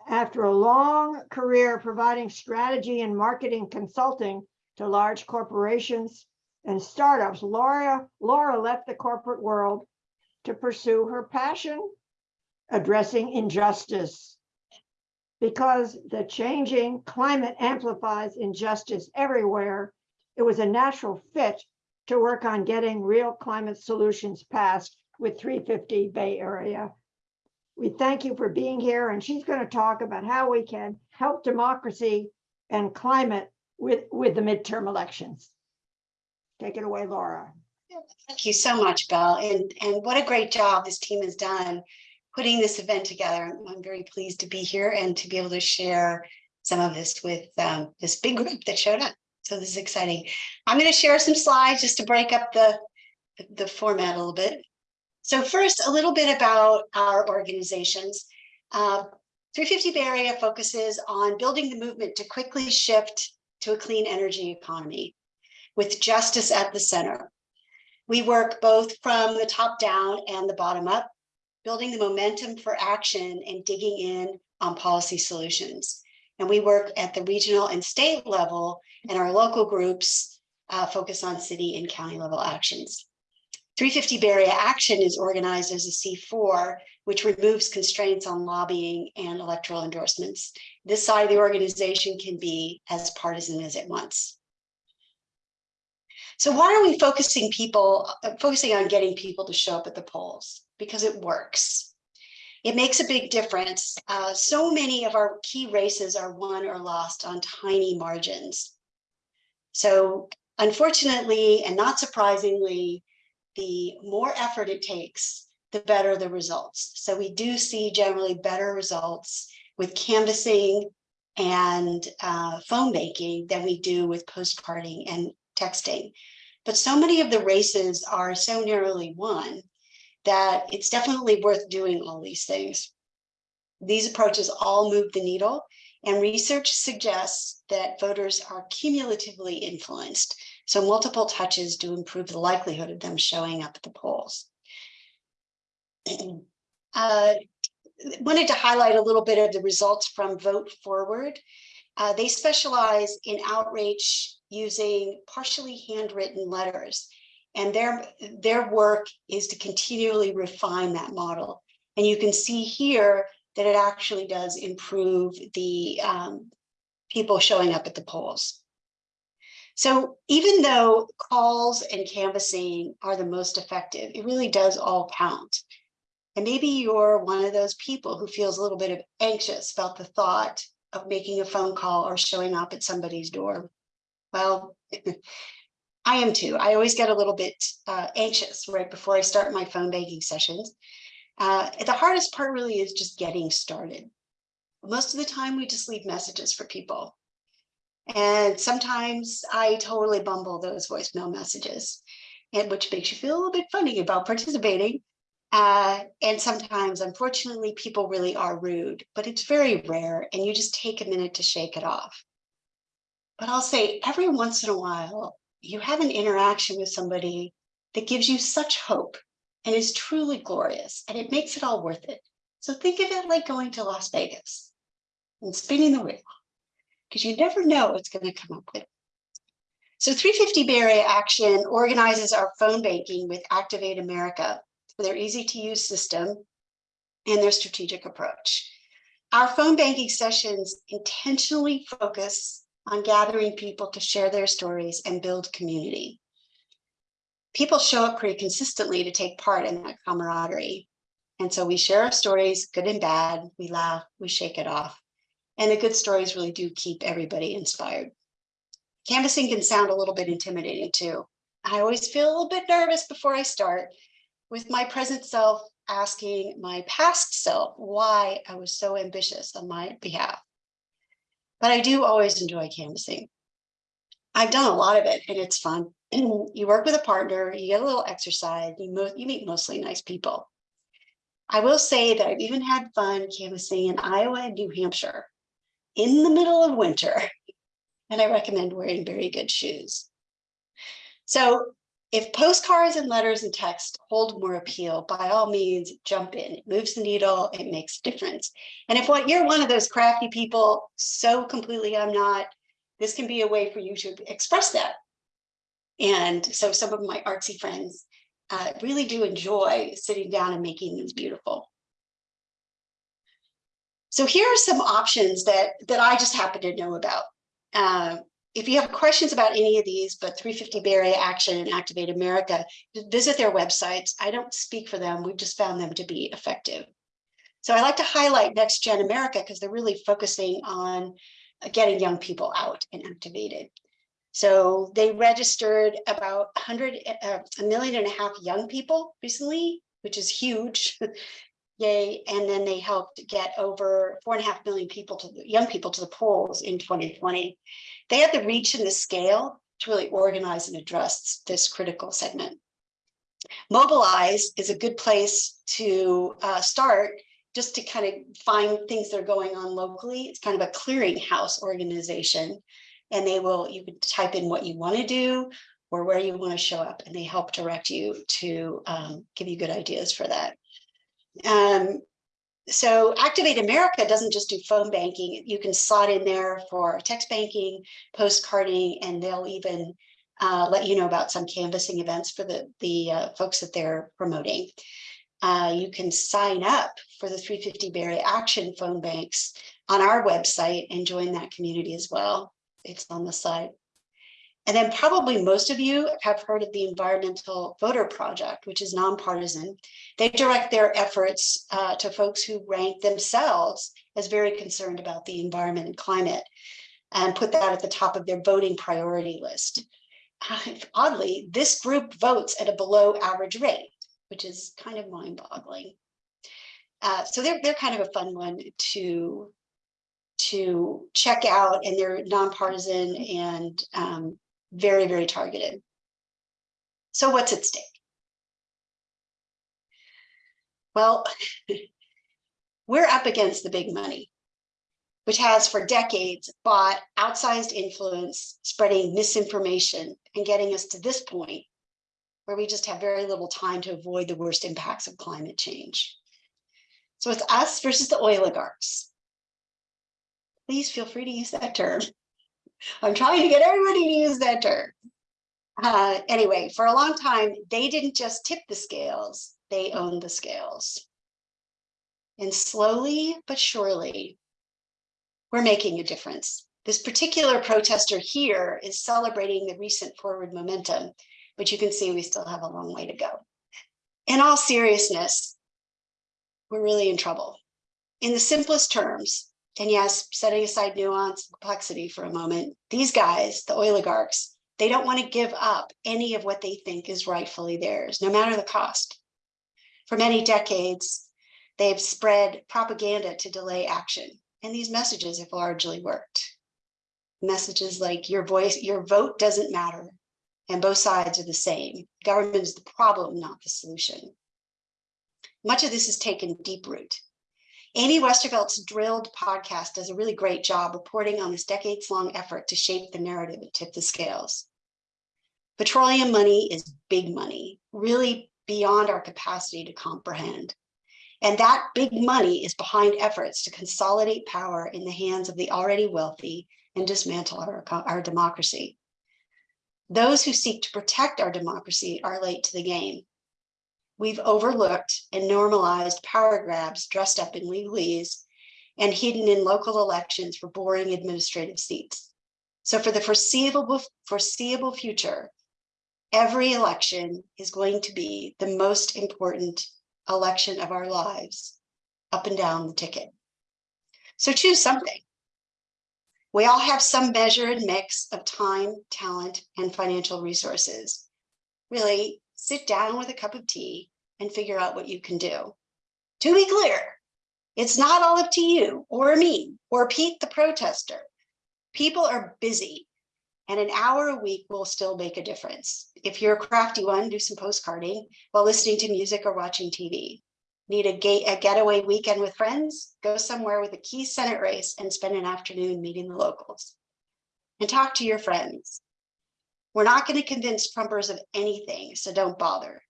After a long career providing strategy and marketing consulting to large corporations and startups, Laura, Laura left the corporate world to pursue her passion, addressing injustice. Because the changing climate amplifies injustice everywhere, it was a natural fit to work on getting real climate solutions passed with 350 Bay Area. We thank you for being here, and she's going to talk about how we can help democracy and climate with, with the midterm elections. Take it away, Laura. Thank you so much, Belle, and, and what a great job this team has done putting this event together. I'm- very pleased to be here and to be able to share some of this with um, this big group that showed up. So this is exciting. I'm going to share some slides just to break up the, the format a little bit. So first, a little bit about our organizations. Uh, 350 Bay Area focuses on building the movement to quickly shift to a clean energy economy with justice at the center. We work both from the top down and the bottom up, building the momentum for action and digging in on policy solutions. And we work at the regional and state level and our local groups uh, focus on city and county level actions. 350 Bay Area Action is organized as a C4, which removes constraints on lobbying and electoral endorsements. This side of the organization can be as partisan as it wants. So why are we focusing people, uh, focusing on getting people to show up at the polls? Because it works. It makes a big difference. Uh, so many of our key races are won or lost on tiny margins. So unfortunately, and not surprisingly, the more effort it takes, the better the results. So we do see generally better results with canvassing and uh, phone banking than we do with postcarding and texting. But so many of the races are so narrowly won that it's definitely worth doing all these things. These approaches all move the needle and research suggests that voters are cumulatively influenced. So multiple touches do improve the likelihood of them showing up at the polls. uh, wanted to highlight a little bit of the results from Vote Forward. Uh, they specialize in outreach using partially handwritten letters. And their, their work is to continually refine that model. And you can see here that it actually does improve the um, people showing up at the polls. So even though calls and canvassing are the most effective, it really does all count. And maybe you're one of those people who feels a little bit of anxious about the thought of making a phone call or showing up at somebody's door. Well, I am too. I always get a little bit uh, anxious right before I start my phone banking sessions. Uh, the hardest part really is just getting started. Most of the time we just leave messages for people. And sometimes I totally bumble those voicemail messages, and which makes you feel a little bit funny about participating. Uh, and sometimes, unfortunately, people really are rude, but it's very rare and you just take a minute to shake it off. But I'll say every once in a while, you have an interaction with somebody that gives you such hope and is truly glorious and it makes it all worth it. So think of it like going to Las Vegas and spinning the wheel because you never know what's going to come up with. So 350 Bay Area Action organizes our phone banking with Activate America for their easy to use system and their strategic approach. Our phone banking sessions intentionally focus on gathering people to share their stories and build community. People show up pretty consistently to take part in that camaraderie. And so we share our stories, good and bad, we laugh, we shake it off. And the good stories really do keep everybody inspired. Canvassing can sound a little bit intimidating too. I always feel a little bit nervous before I start with my present self asking my past self why I was so ambitious on my behalf. But I do always enjoy canvassing. I've done a lot of it and it's fun. you work with a partner, you get a little exercise, you, you meet mostly nice people. I will say that I've even had fun canvassing in Iowa and New Hampshire in the middle of winter, and I recommend wearing very good shoes. So if postcards and letters and text hold more appeal, by all means, jump in. It moves the needle, it makes a difference. And if what you're one of those crafty people, so completely I'm not, this can be a way for you to express that. And so some of my artsy friends uh, really do enjoy sitting down and making these beautiful. So here are some options that, that I just happen to know about. Uh, if you have questions about any of these, but 350 Bay Area Action and Activate America, visit their websites. I don't speak for them. We've just found them to be effective. So I like to highlight NextGen America because they're really focusing on getting young people out and activated. So they registered about 100, uh, a million and a half young people recently, which is huge. Yay, and then they helped get over four and a half million people to the young people to the polls in 2020. They had the reach and the scale to really organize and address this critical segment. Mobilize is a good place to uh, start just to kind of find things that are going on locally. It's kind of a clearinghouse organization. And they will, you can type in what you want to do or where you want to show up, and they help direct you to um, give you good ideas for that. Um, so Activate America doesn't just do phone banking. You can slot in there for text banking, postcarding, and they'll even uh, let you know about some canvassing events for the, the uh, folks that they're promoting. Uh, you can sign up for the 350 Bay Area Action phone banks on our website and join that community as well. It's on the site. And then probably most of you have heard of the Environmental Voter Project, which is nonpartisan. They direct their efforts uh, to folks who rank themselves as very concerned about the environment and climate and put that at the top of their voting priority list. Oddly, this group votes at a below average rate, which is kind of mind boggling. Uh, so they're, they're kind of a fun one to, to check out and they're nonpartisan and um, very, very targeted. So what's at stake? Well, we're up against the big money, which has for decades bought outsized influence, spreading misinformation and getting us to this point where we just have very little time to avoid the worst impacts of climate change. So it's us versus the oligarchs. Please feel free to use that term. I'm trying to get everybody to use that term. Uh, anyway, for a long time, they didn't just tip the scales, they owned the scales. And slowly but surely, we're making a difference. This particular protester here is celebrating the recent forward momentum, but you can see we still have a long way to go. In all seriousness, we're really in trouble. In the simplest terms, and yes, setting aside nuance and complexity for a moment, these guys, the oligarchs, they don't want to give up any of what they think is rightfully theirs, no matter the cost. For many decades, they've spread propaganda to delay action, and these messages have largely worked. Messages like your voice, your vote doesn't matter, and both sides are the same. Government is the problem, not the solution. Much of this has taken deep root. Amy Westervelt's Drilled podcast does a really great job reporting on this decades long effort to shape the narrative and tip the scales. Petroleum money is big money, really beyond our capacity to comprehend. And that big money is behind efforts to consolidate power in the hands of the already wealthy and dismantle our, our democracy. Those who seek to protect our democracy are late to the game we've overlooked and normalized power grabs dressed up in legalese and hidden in local elections for boring administrative seats. So for the foreseeable, foreseeable future, every election is going to be the most important election of our lives up and down the ticket. So choose something. We all have some measured mix of time, talent, and financial resources. Really sit down with a cup of tea and figure out what you can do. To be clear, it's not all up to you or me or Pete the protester. People are busy and an hour a week will still make a difference. If you're a crafty one, do some postcarding while listening to music or watching TV. Need a, gate, a getaway weekend with friends? Go somewhere with a key Senate race and spend an afternoon meeting the locals. And talk to your friends. We're not going to convince Trumpers of anything, so don't bother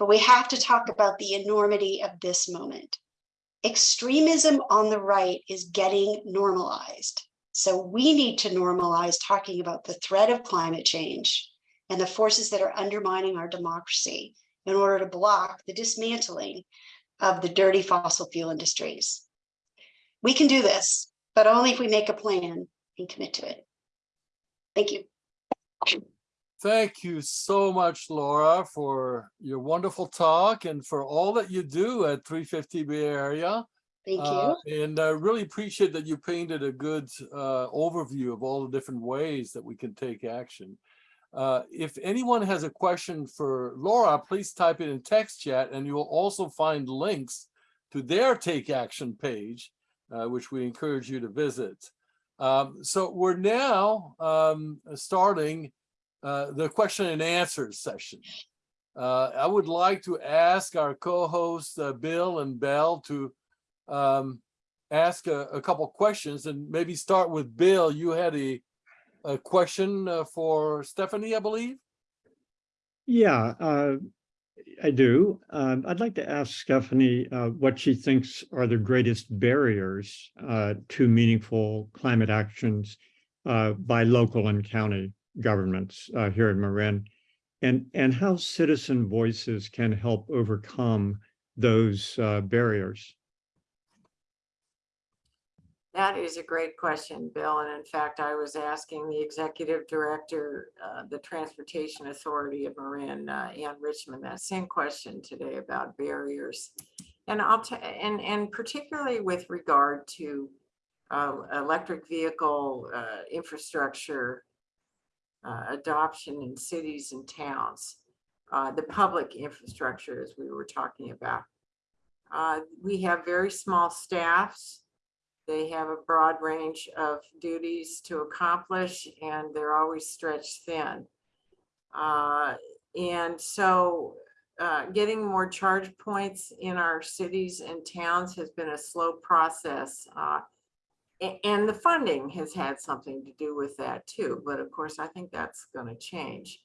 but we have to talk about the enormity of this moment. Extremism on the right is getting normalized. So we need to normalize talking about the threat of climate change and the forces that are undermining our democracy in order to block the dismantling of the dirty fossil fuel industries. We can do this, but only if we make a plan and commit to it. Thank you. Thank you so much, Laura, for your wonderful talk and for all that you do at 350 Bay Area. Thank you. Uh, and I really appreciate that you painted a good uh, overview of all the different ways that we can take action. Uh, if anyone has a question for Laura, please type it in text chat and you will also find links to their Take Action page, uh, which we encourage you to visit. Um, so we're now um, starting uh, the question and answers session. Uh, I would like to ask our co-hosts, uh, Bill and Belle, to um, ask a, a couple questions and maybe start with Bill. You had a, a question uh, for Stephanie, I believe? Yeah, uh, I do. Um, I'd like to ask Stephanie what she thinks are the greatest barriers to meaningful climate actions by local and county governments uh, here in Marin, and and how citizen voices can help overcome those uh, barriers. That is a great question, Bill. And in fact, I was asking the executive director, uh, the Transportation Authority of Marin, uh, Anne Richman, that same question today about barriers. And I'll, and, and particularly with regard to uh, electric vehicle uh, infrastructure uh, adoption in cities and towns, uh, the public infrastructure, as we were talking about. Uh, We have very small staffs. They have a broad range of duties to accomplish and they're always stretched thin. Uh, And so uh, getting more charge points in our cities and towns has been a slow process. And the funding has had something to do with that too. But of course, I think that's going to change.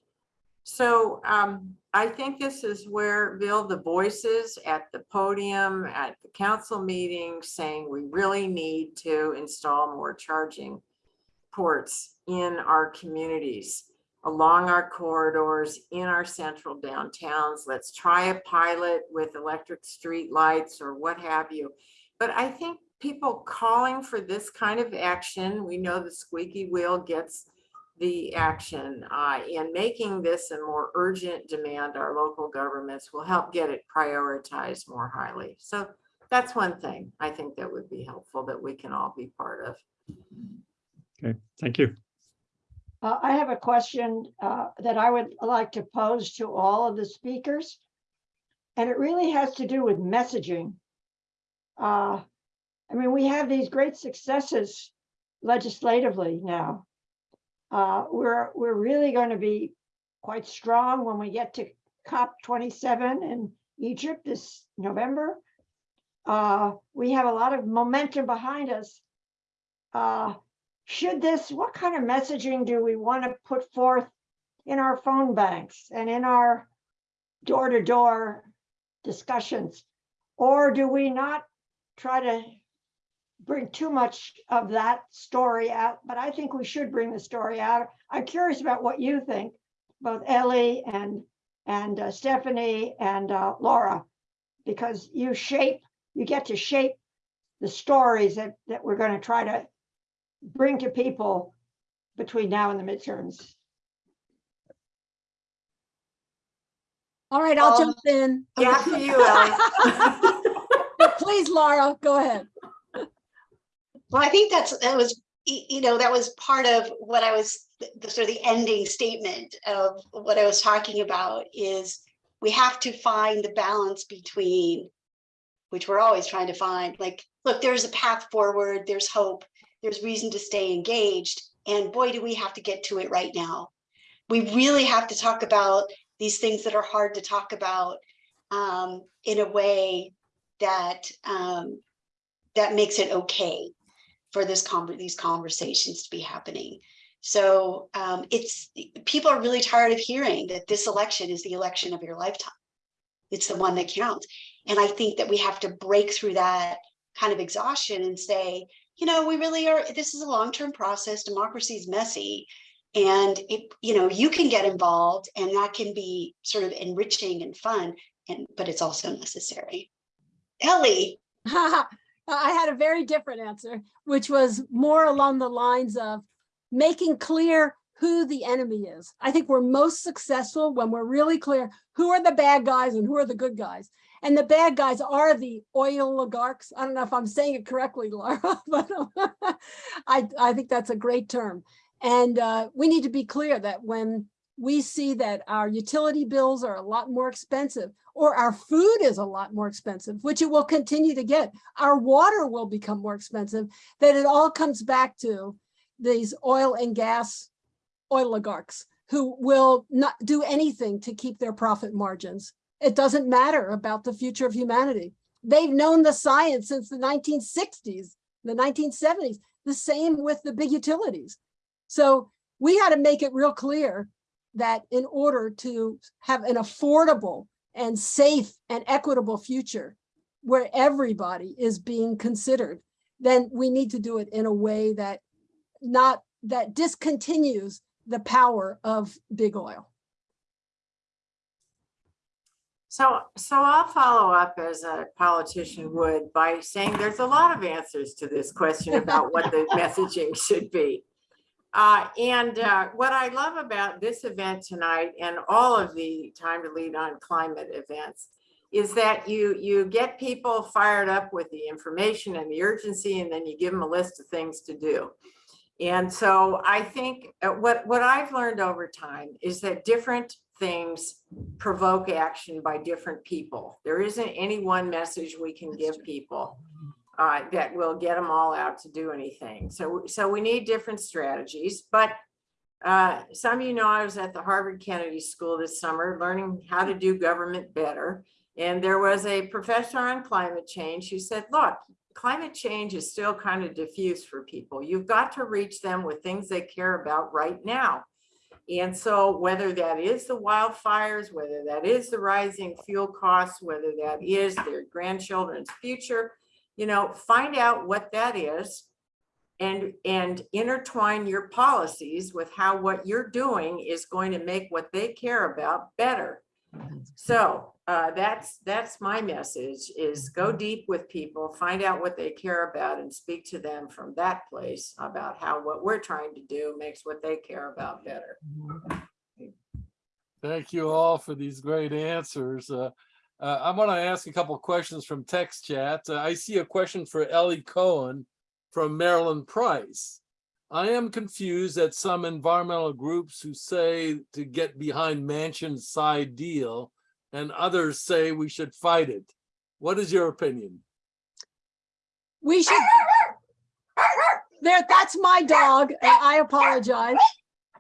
So um, I think this is where, Bill, the voices at the podium, at the council meeting saying we really need to install more charging ports in our communities, along our corridors, in our central downtowns. Let's try a pilot with electric street lights or what have you. But I think people calling for this kind of action, we know the squeaky wheel gets the action uh, in making this a more urgent demand, our local governments will help get it prioritized more highly. So that's one thing I think that would be helpful that we can all be part of. Okay, thank you. Uh, I have a question uh, that I would like to pose to all of the speakers. And it really has to do with messaging. Uh, I mean, we have these great successes legislatively now. Uh, We're, we're really going to be quite strong when we get to COP 27 in Egypt this November. Uh, We have a lot of momentum behind us. Uh, should this, what kind of messaging do we want to put forth in our phone banks and in our door-to-door discussions? Or do we not try to bring too much of that story out? But I think we should bring the story out. I'm curious about what you think, both Ellie and, and uh, Stephanie and uh, Laura, because you shape, you get to shape the stories that, that we're going to try to bring to people between now and the midterms. All right, I'll Um, jump in. After you, Ellie. Please, Laura, go ahead. Well, I think that's, that was, you know, that was part of what I was, the- sort of the ending statement of what I was talking about is we have to find the balance between, which we're always trying to find, like, look, there's a path forward, there's hope, there's reason to stay engaged, and boy, do we have to get to it right now. We really have to talk about these things that are hard to talk about um, in a way that um, that makes it okay for this conver- these conversations to be happening. So um, it's people are really tired of hearing that this election is the election of your lifetime. It's the one that counts. And I think that we have to break through that kind of exhaustion and say, you know, we really are, this is a long-term process. Democracy is messy. And it, you know, you can get involved and that can be sort of enriching and fun, and but it's also necessary. Ellie, I had a very different answer, which was more along the lines of making clear who the enemy is. I think we're most successful when we're really clear who are the bad guys and who are the good guys. And the bad guys are the oil oligarchs. I don't know if I'm saying it correctly, Laura, but I, I think that's a great term. And uh, we need to be clear that when we see that our utility bills are a lot more expensive or our food is a lot more expensive, which it will continue to get. Our water will become more expensive, that it all comes back to these oil and gas oligarchs who will not do anything to keep their profit margins. It doesn't matter about the future of humanity. They've known the science since the 1960s, the 1970s, the same with the big utilities. So we had to make it real clear that in order to have an affordable and safe and equitable future where everybody is being considered, then we need to do it in a way that not that discontinues the power of big oil. So, so I'll follow up as a politician would by saying there's a lot of answers to this question about what the messaging should be. Uh, and, uh, what I love about this event tonight and all of the Time to Lead on Climate events is that you, you get people fired up with the information and the urgency, and then you give them a list of things to do. And so I think uh, what, what I've learned over time is that different things provoke action by different people. There isn't any one message we can give people uh, that will get them all out to do anything. So, so we need different strategies, but uh, some of you know I was at the Harvard Kennedy School this summer, learning how to do government better. And there was a professor on climate change who said, look, climate change is still kind of diffuse for people. You've got to reach them with things they care about right now. And so whether that is the wildfires, whether that is the rising fuel costs, whether that is their grandchildren's future, you know, find out what that is and, and intertwine your policies with how what you're doing is going to make what they care about better. So uh, that's, that's my message is go deep with people, find out what they care about and speak to them from that place about how what we're trying to do makes what they care about better. Thank you all for these great answers. Uh, uh, I'm going to ask a couple questions from text chat. Uh, I see a question for Ellie Cohen from Marilyn Price. I am confused at some environmental groups who say to get behind Manchin's side deal and others say we should fight it. What is your opinion? We should. There, that's my dog, I apologize.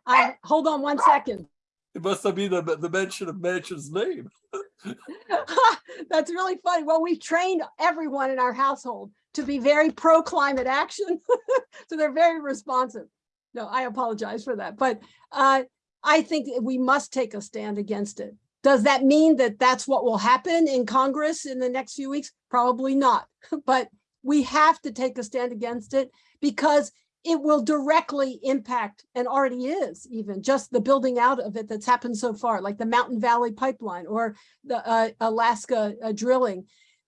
I, hold on one second. It must have been the, the mention of Manchin's name. That's really funny. Well, we've trained everyone in our household to be very pro climate action. so they're very responsive. No, I apologize for that. But uh, I think we must take a stand against it. Does that mean that that's what will happen in Congress in the next few weeks? Probably not. But we have to take a stand against it because it will directly impact and already is even just the building out of it that's happened so far, like the Mountain Valley Pipeline or the uh, Alaska uh, drilling.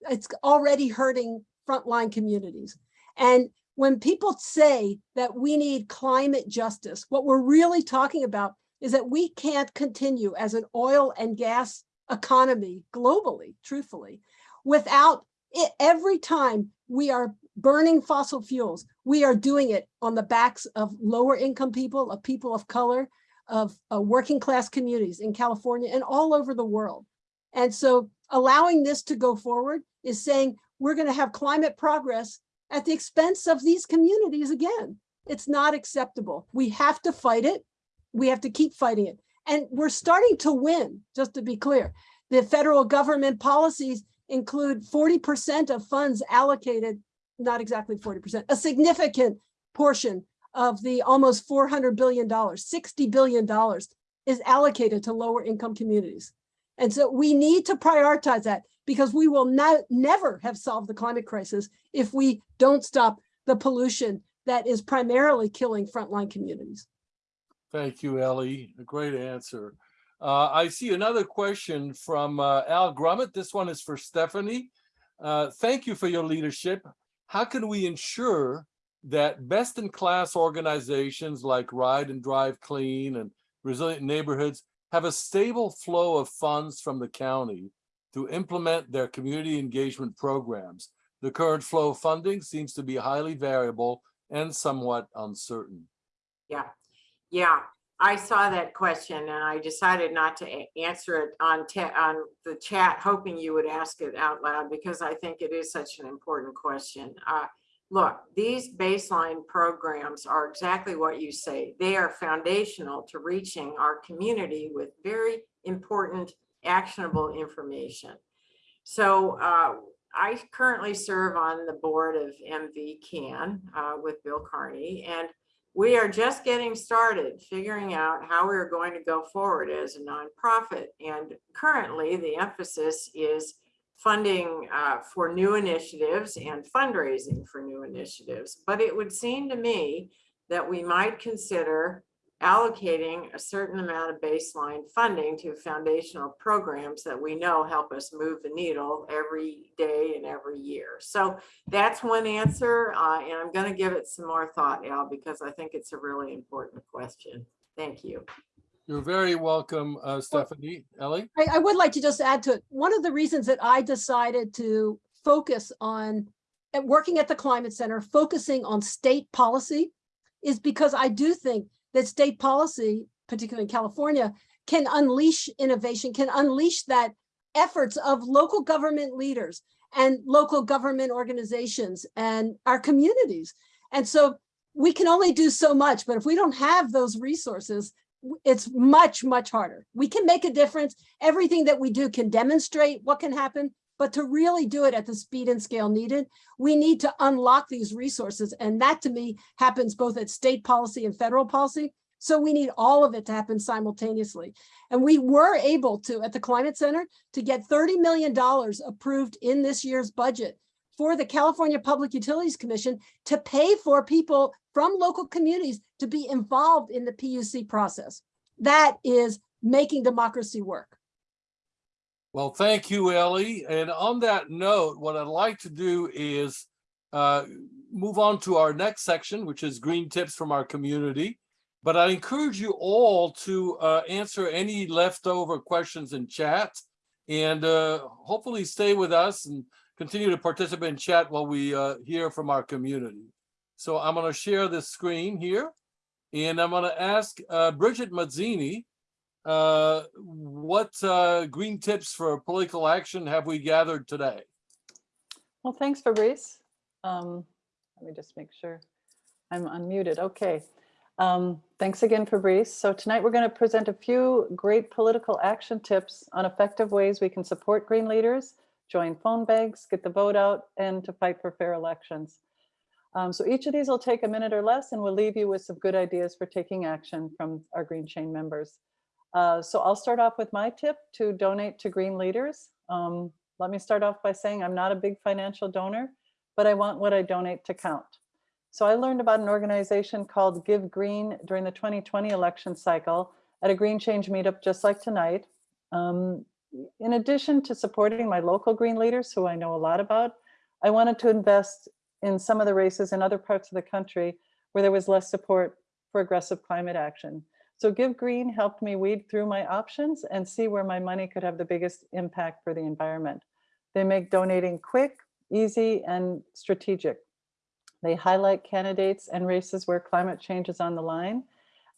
It's already hurting frontline communities. And when people say that we need climate justice, what we're really talking about is that we can't continue as an oil and gas economy globally, truthfully, without it every time we are burning fossil fuels, we are doing it on the backs of lower income people, of people of color, of uh, working class communities in California and all over the world. And so allowing this to go forward is saying we're going to have climate progress at the expense of these communities again. It's not acceptable. We have to fight it. We have to keep fighting it. And we're starting to win, just to be clear. The federal government policies include 40% of funds allocated not exactly 40%, a significant portion of the almost $400 billion, $60 billion is allocated to lower income communities. And so we need to prioritize that because we will not, never have solved the climate crisis if we don't stop the pollution that is primarily killing frontline communities. Thank you, Ellie. A great answer. Uh, I see another question from uh, Al Grummett. This one is for Stephanie. Uh, thank you for your leadership how can we ensure that best in class organizations like Ride and Drive Clean and Resilient Neighborhoods have a stable flow of funds from the county to implement their community engagement programs? The current flow of funding seems to be highly variable and somewhat uncertain. Yeah, yeah. I saw that question and I decided not to answer it on on the chat, hoping you would ask it out loud because I think it is such an important question. Uh, Look, these baseline programs are exactly what you say. They are foundational to reaching our community with very important actionable information. So uh, I currently serve on the board of MV Can uh, with Bill Carney, and we are just getting started figuring out how we're going to go forward as a nonprofit. And currently, the emphasis is funding uh, for new initiatives and fundraising for new initiatives. But it would seem to me that we might consider allocating a certain amount of baseline funding to foundational programs that we know help us move the needle every day and every year. So that's one answer, uh, and I'm going to give it some more thought, Al, because I think it's a really important question. Thank you. You're very welcome, uh, Stephanie. Ellie? I, I would like to just add to it, one of the reasons that I decided to focus on, at working at the Climate Center, focusing on state policy is because I do think that state policy, particularly in California, can unleash innovation, can unleash that efforts of local government leaders and local government organizations and our communities. And so we can only do so much, but if we don't have those resources, it's much, much harder. We can make a difference. Everything that we do can demonstrate what can happen, but to really do it at the speed and scale needed, we need to unlock these resources. And that to me happens both at state policy and federal policy. So we need all of it to happen simultaneously. And we were able to, at the Climate Center, to get $30 million approved in this year's budget for the California Public Utilities Commission to pay for people from local communities to be involved in the PUC process. That is making democracy work. Well, thank you, Ellie. And on that note, what I'd like to do is uh, move on to our next section, which is green tips from our community. But I encourage you all to uh, answer any leftover questions in chat and uh, hopefully stay with us and continue to participate in chat while we uh, hear from our community. So I'm going to share this screen here and I'm going to ask uh, Bridget Mazzini, uh, what uh, green tips for political action have we gathered today? Well, thanks, Fabrice. Um, Let me just make sure I'm unmuted. Okay. Um, Thanks again, Fabrice. So tonight we're going to present a few great political action tips on effective ways we can support green leaders, join phone banks, get the vote out, and to fight for fair elections. Um, So each of these will take a minute or less, and we'll leave you with some good ideas for taking action from our Green Change members. Uh, So I'll start off with my tip to donate to green leaders. Um, Let me start off by saying I'm not a big financial donor, but I want what I donate to count. So I learned about an organization called Give Green during the 2020 election cycle at a Green Change meetup just like tonight. Um, in addition to supporting my local green leaders, who I know a lot about, I wanted to invest in some of the races in other parts of the country where there was less support for aggressive climate action. So Give Green helped me weed through my options and see where my money could have the biggest impact for the environment. They make donating quick, easy, and strategic. They highlight candidates and races where climate change is on the line,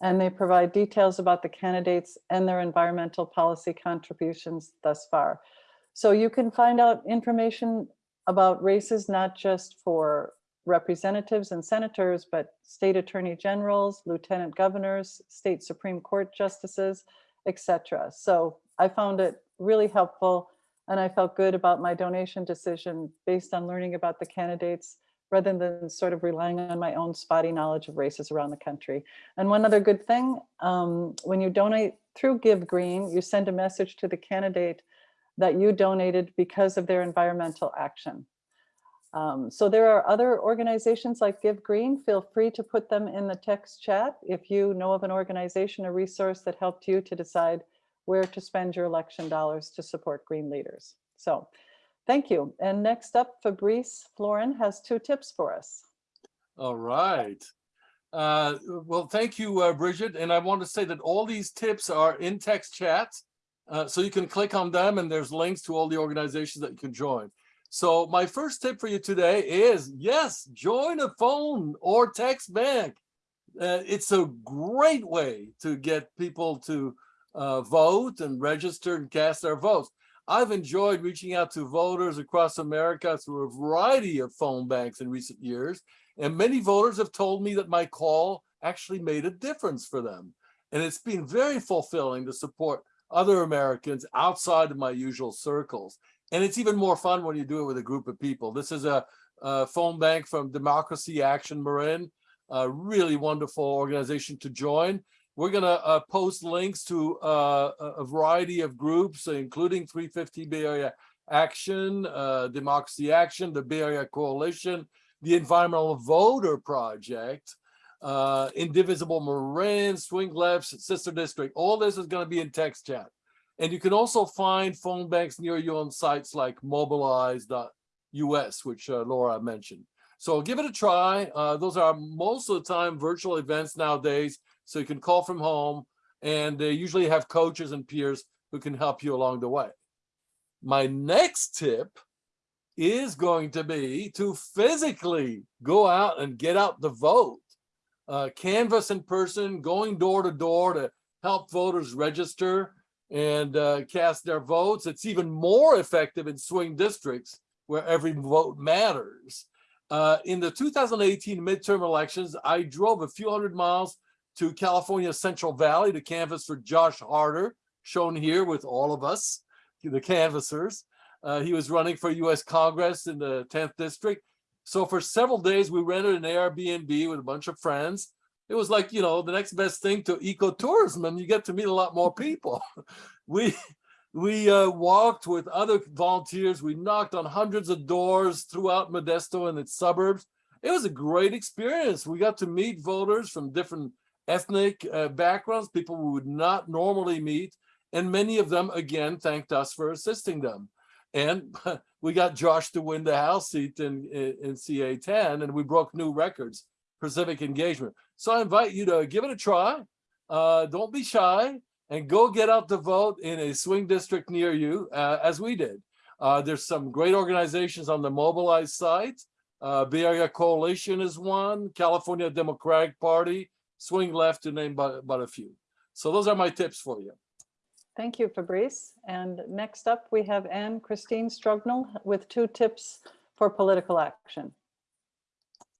and they provide details about the candidates and their environmental policy contributions thus far. So you can find out information about races, not just for representatives and senators, but state attorney generals, lieutenant governors, state Supreme Court justices, etc. So I found it really helpful and I felt good about my donation decision based on learning about the candidates rather than sort of relying on my own spotty knowledge of races around the country. And one other good thing, um, when you donate through Give Green, you send a message to the candidate that you donated because of their environmental action. Um, so there are other organizations like Give Green. Feel free to put them in the text chat if you know of an organization or resource that helped you to decide where to spend your election dollars to support green leaders. So thank you. And next up, Fabrice Florin has two tips for us. All right. Uh, well, thank you, uh, Bridget. And I want to say that all these tips are in text chat. Uh, so you can click on them and there's links to all the organizations that you can join. So my first tip for you today is, yes, join a phone or text bank. Uh, it's a great way to get people to uh, vote and register and cast their votes. I've enjoyed reaching out to voters across America through a variety of phone banks in recent years. And many voters have told me that my call actually made a difference for them. And it's been very fulfilling to support other Americans outside of my usual circles. And it's even more fun when you do it with a group of people. This is a, a phone bank from Democracy Action Marin, a really wonderful organization to join. We're gonna uh, post links to uh, a variety of groups, including 350 Bay Area Action, uh, Democracy Action, the Bay Area Coalition, the Environmental Voter Project, uh, Indivisible Marin, Swing Left, Sister District. All this is gonna be in text chat. And you can also find phone banks near you on sites like mobilize.us, which uh, Laura mentioned. So give it a try. Uh, those are most of the time virtual events nowadays. So you can call from home and they usually have coaches and peers who can help you along the way. My next tip is going to be to physically go out and get out the vote. Uh, canvass in person, going door to door to help voters register and uh, cast their votes. It's even more effective in swing districts where every vote matters. Uh, in the 2018 midterm elections, I drove a few hundred miles to California Central Valley to canvass for Josh Harder, shown here with all of us, the canvassers. Uh, he was running for US Congress in the 10th district. So for several days, we rented an Airbnb with a bunch of friends. It was like, you know, the next best thing to ecotourism and you get to meet a lot more people. we we uh, walked with other volunteers. We knocked on hundreds of doors throughout Modesto and its suburbs. It was a great experience. We got to meet voters from different ethnic uh, backgrounds, people we would not normally meet. And many of them, again, thanked us for assisting them. And we got Josh to win the House seat in, in, in CA10, and we broke new records for civic engagement. So I invite you to give it a try. Uh, don't be shy and go get out the vote in a swing district near you, uh, as we did. Uh, there's some great organizations on the Mobilize site. Uh, Bay Area Coalition is one, California Democratic Party, Swing Left to name but, but a few. So those are my tips for you. Thank you, Fabrice. And next up, we have Anne Christine Strugnell with two tips for political action.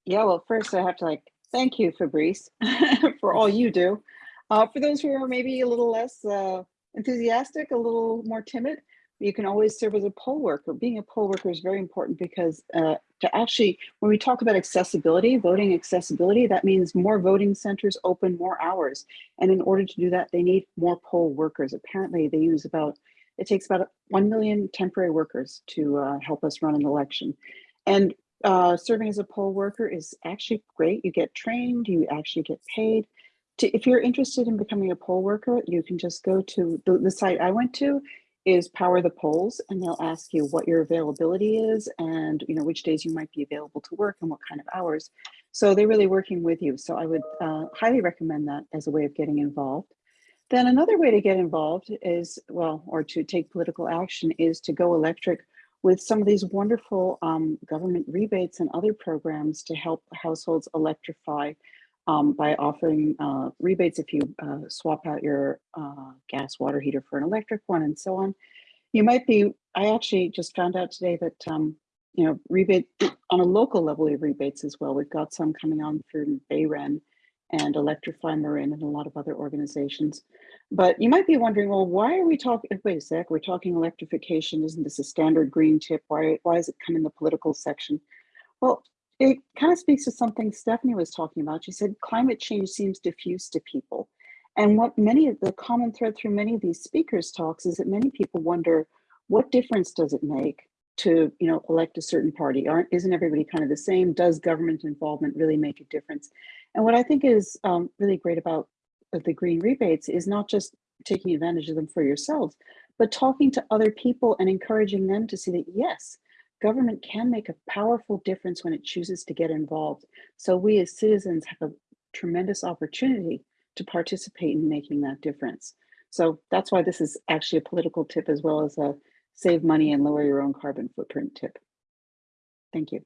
Yeah, well, first I have to like, thank you, Fabrice, for all you do. Uh, for those who are maybe a little less uh, enthusiastic, a little more timid, you can always serve as a poll worker. Being a poll worker is very important because uh, to actually, when we talk about accessibility, voting accessibility, that means more voting centers open more hours. And in order to do that, they need more poll workers. Apparently they use about, it takes about 1 million temporary workers to uh, help us run an election. And uh, serving as a poll worker is actually great. You get trained, you actually get paid. To, if you're interested in becoming a poll worker, you can just go to the, the site I went to is Power the Polls, and they'll ask you what your availability is and you know which days you might be available to work and what kind of hours. So they're really working with you. So I would uh, highly recommend that as a way of getting involved. Then another way to get involved is, well, or to take political action is to go electric with some of these wonderful um, government rebates and other programs to help households electrify um, by offering uh, rebates if you uh, swap out your uh, gas water heater for an electric one and so on. You might be, I actually just found out today that, um, you know, rebate on a local level of rebates as well. We've got some coming on through BayREN and Electrify Marin and a lot of other organizations. But you might be wondering, well, why are we talking, eh, wait a sec, we're talking electrification. Isn't this a standard green tip? Why, why does it come in the political section? Well, it kind of speaks to something Stephanie was talking about. She said climate change seems diffuse to people. And what many of the common thread through many of these speakers talks is that many people wonder, what difference does it make to you know elect a certain party? Aren't isn't everybody kind of the same? Does government involvement really make a difference? And what I think is um, really great about the green rebates is not just taking advantage of them for yourselves, but talking to other people and encouraging them to see that yes, government can make a powerful difference when it chooses to get involved. So we as citizens have a tremendous opportunity to participate in making that difference. So that's why this is actually a political tip as well as a save money and lower your own carbon footprint tip. Thank you.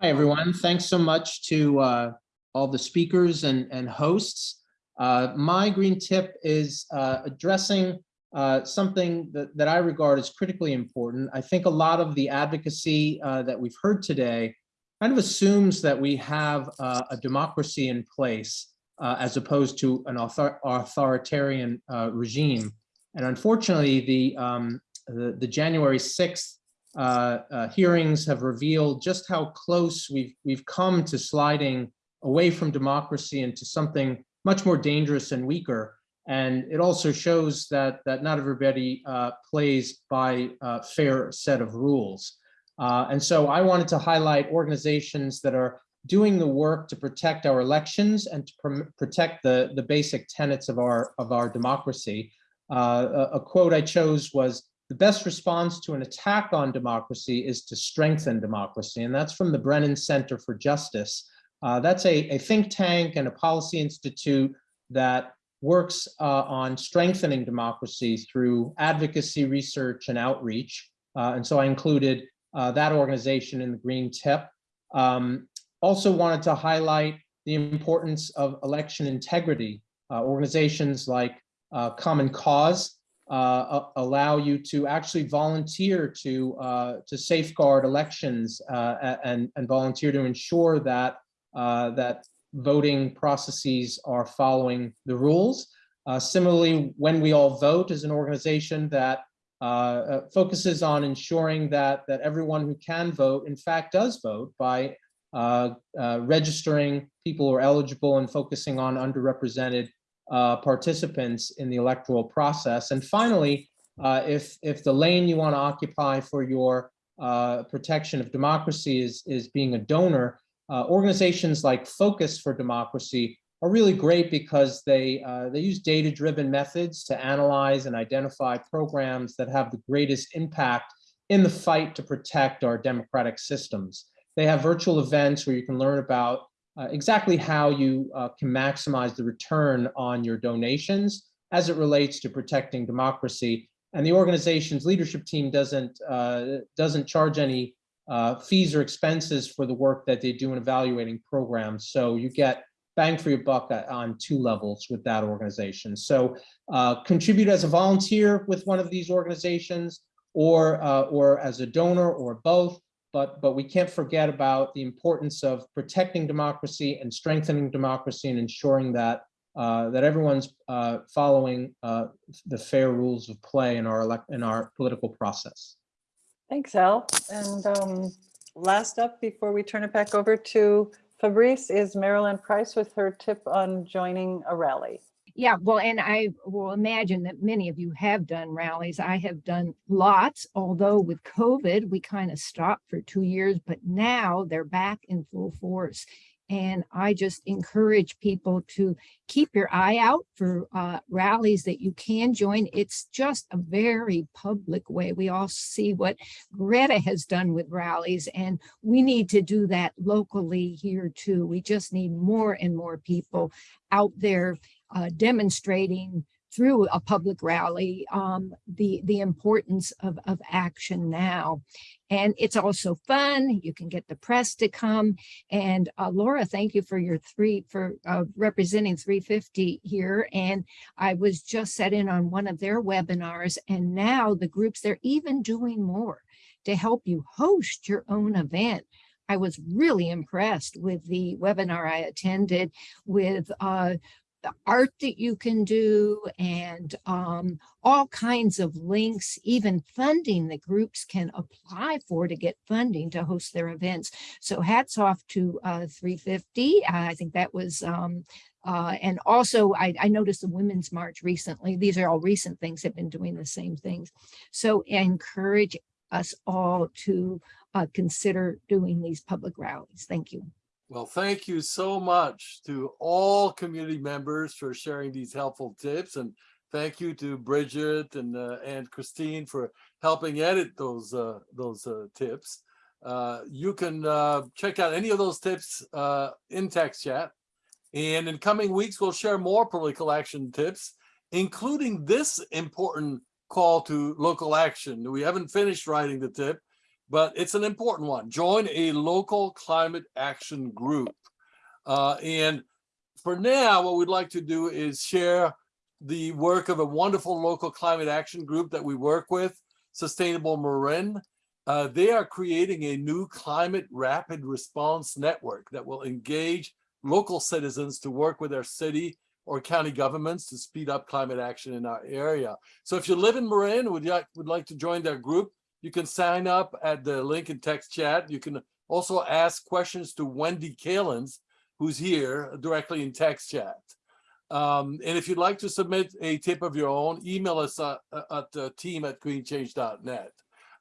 Hi, everyone. Thanks so much to uh, all the speakers and, and hosts. Uh, my green tip is uh, addressing uh, something that, that I regard as critically important. I think a lot of the advocacy uh, that we've heard today kind of assumes that we have uh, a democracy in place as opposed to an author authoritarian regime. And unfortunately, the, um, the, the January 6th uh, uh, hearings have revealed just how close we've, we've come to sliding away from democracy into something much more dangerous and weaker. And it also shows that, that not everybody uh, plays by a fair set of rules. Uh, and so I wanted to highlight organizations that are doing the work to protect our elections and to pr protect the, the basic tenets of our, of our democracy. Uh, a, a quote I chose was, the best response to an attack on democracy is to strengthen democracy. And that's from the Brennan Center for Justice. Uh, that's a, a think tank and a policy institute that works uh, on strengthening democracy through advocacy, research, and outreach. Uh, and so I included uh, that organization in the green tip. Um, also wanted to highlight the importance of election integrity. Uh, organizations like uh, Common Cause uh, allow you to actually volunteer to uh, to safeguard elections uh, and and volunteer to ensure that uh, that voting processes are following the rules. Uh, similarly, when we all vote is an organization that uh, focuses on ensuring that that everyone who can vote in fact does vote by registering people who are eligible and focusing on underrepresented uh, participants in the electoral process. And finally, uh, if, if the lane you want to occupy for your uh, protection of democracy is, is being a donor, uh, organizations like Focus for Democracy are really great because they, uh, they use data-driven methods to analyze and identify programs that have the greatest impact in the fight to protect our democratic systems. They have virtual events where you can learn about uh, exactly how you uh, can maximize the return on your donations as it relates to protecting democracy. And the organization's leadership team doesn't, uh, doesn't charge any uh, fees or expenses for the work that they do in evaluating programs. So you get bang for your buck on two levels with that organization. So uh, contribute as a volunteer with one of these organizations or, or as a donor or both but but we can't forget about the importance of protecting democracy and strengthening democracy and ensuring that uh, that everyone's uh, following uh, the fair rules of play in our elect in our political process. Thanks, Al. And um, last up, before we turn it back over to Fabrice, is Marilyn Price with her tip on joining a rally. Yeah, well, and I will imagine that many of you have done rallies. I have done lots, although with COVID, we kind of stopped for two years, but now they're back in full force. And I just encourage people to keep your eye out for uh, rallies that you can join. It's just a very public way. We all see what Greta has done with rallies, and we need to do that locally here too. We just need more and more people out there uh, demonstrating through a public rally um, the the importance of, of action now. And it's also fun. You can get the press to come. And uh, Laura thank you for your three for uh, representing 350 here. And I was just set in on one of their webinars and now the groups they're even doing more to help you host your own event. I was really impressed with the webinar I attended with uh, the art that you can do and um, all kinds of links, even funding that groups can apply for to get funding to host their events. So hats off to uh, 350. I think that was, um, uh, and also I, I, noticed the Women's March recently. These are all recent things have been doing the same things. So encourage us all to uh, consider doing these public rallies. Thank you. Well, thank you so much to all community members for sharing these helpful tips. And thank you to Bridget and, uh, Anne Christine for helping edit those, uh, those uh, tips. Uh, you can uh, check out any of those tips uh, in text chat. And in coming weeks, we'll share more political action tips, including this important call to local action. We haven't finished writing the tip, but it's an important one. Join a local climate action group. Uh, and for now, what we'd like to do is share the work of a wonderful local climate action group that we work with, Sustainable Marin. Uh, they are creating a new climate rapid response network that will engage local citizens to work with their city or county governments to speed up climate action in our area. So if you live in Marin, would you would like to join their group, you can sign up at the link in text chat. You can also ask questions to Wendy Kalins, who's here directly in text chat. Um, and if you'd like to submit a tip of your own, email us uh, at uh, team at greenchange.net.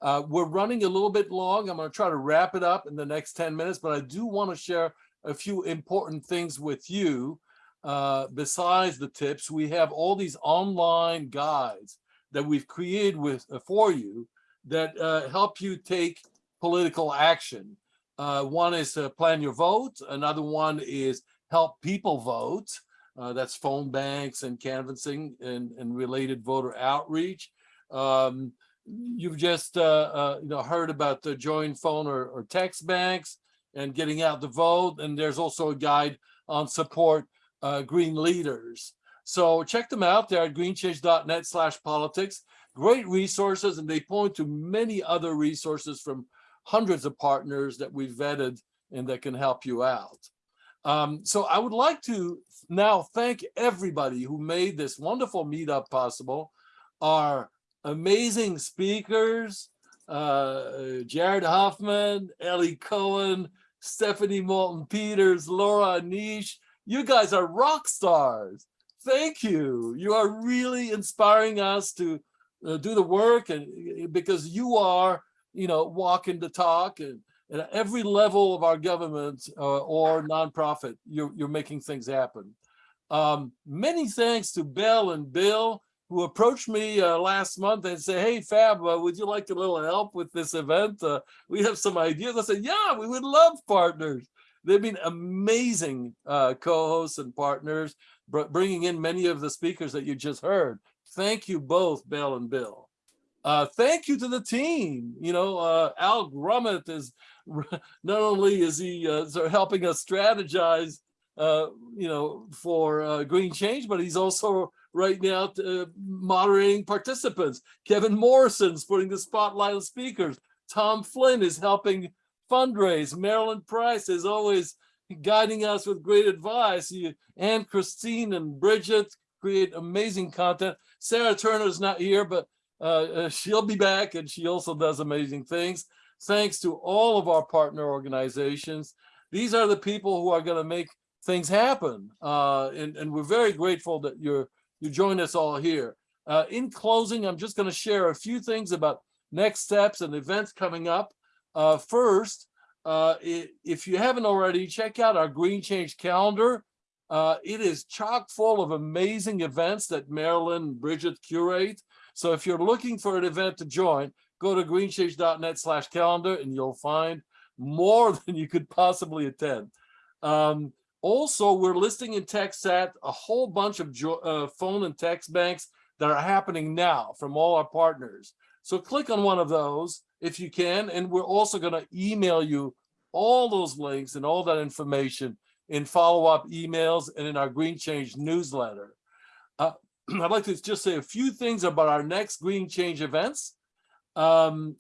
Uh, we're running a little bit long. I'm going to try to wrap it up in the next 10 minutes, but I do want to share a few important things with you. Uh, besides the tips, we have all these online guides that we've created with uh, for you that uh, help you take political action. Uh, one is to plan your vote. Another one is help people vote. Uh, that's phone banks and canvassing and, and related voter outreach. Um, you've just uh, uh, you know heard about the joint phone or, or text banks and getting out the vote. And there's also a guide on support uh, green leaders. So check them out there at greenchange.net slash politics. Great resources, and they point to many other resources from hundreds of partners that we've vetted and that can help you out. Um, so I would like to now thank everybody who made this wonderful meetup possible. Our amazing speakers, uh, Jared Hoffman, Ellie Cohen, Stephanie Moulton Peters, Laura Neish. You guys are rock stars. Thank you. You are really inspiring us to uh, do the work and because you are, you know, walking the talk and, and at every level of our government uh, or nonprofit, you're, you're making things happen. Um, many thanks to Belle and Bill who approached me uh, last month and said, hey, Fab, uh, would you like a little help with this event? Uh, we have some ideas. I said, yeah, we would love partners. They've been amazing uh, co-hosts and partners, bringing in many of the speakers that you just heard. Thank you both, Belle and Bill. Uh, thank you to the team. You know, uh, Al Grummet is not only is he uh, helping us strategize, uh, you know, for uh, green change, but he's also right now uh, moderating participants. Kevin Morrison's putting the spotlight on speakers. Tom Flynn is helping fundraise. Marilyn Price is always guiding us with great advice. You, and Christine and Bridget create amazing content. Sarah Turner's not here, but uh, uh, she'll be back and she also does amazing things. Thanks to all of our partner organizations. These are the people who are going to make things happen. Uh, and, and we're very grateful that you're you join us all here. Uh, in closing, I'm just going to share a few things about next steps and events coming up. Uh, first, uh, if you haven't already, check out our Green Change calendar. Uh, it is chock full of amazing events that Marilyn and Bridget curate. So if you're looking for an event to join, go to greenchange.net slash calendar and you'll find more than you could possibly attend. Um, also, we're listing in TextChat a whole bunch of uh, phone and text banks that are happening now from all our partners. So click on one of those if you can, and we're also going to email you all those links and all that information in follow-up emails and in our Green Change newsletter. Uh, I'd like to just say a few things about our next Green Change events. Um,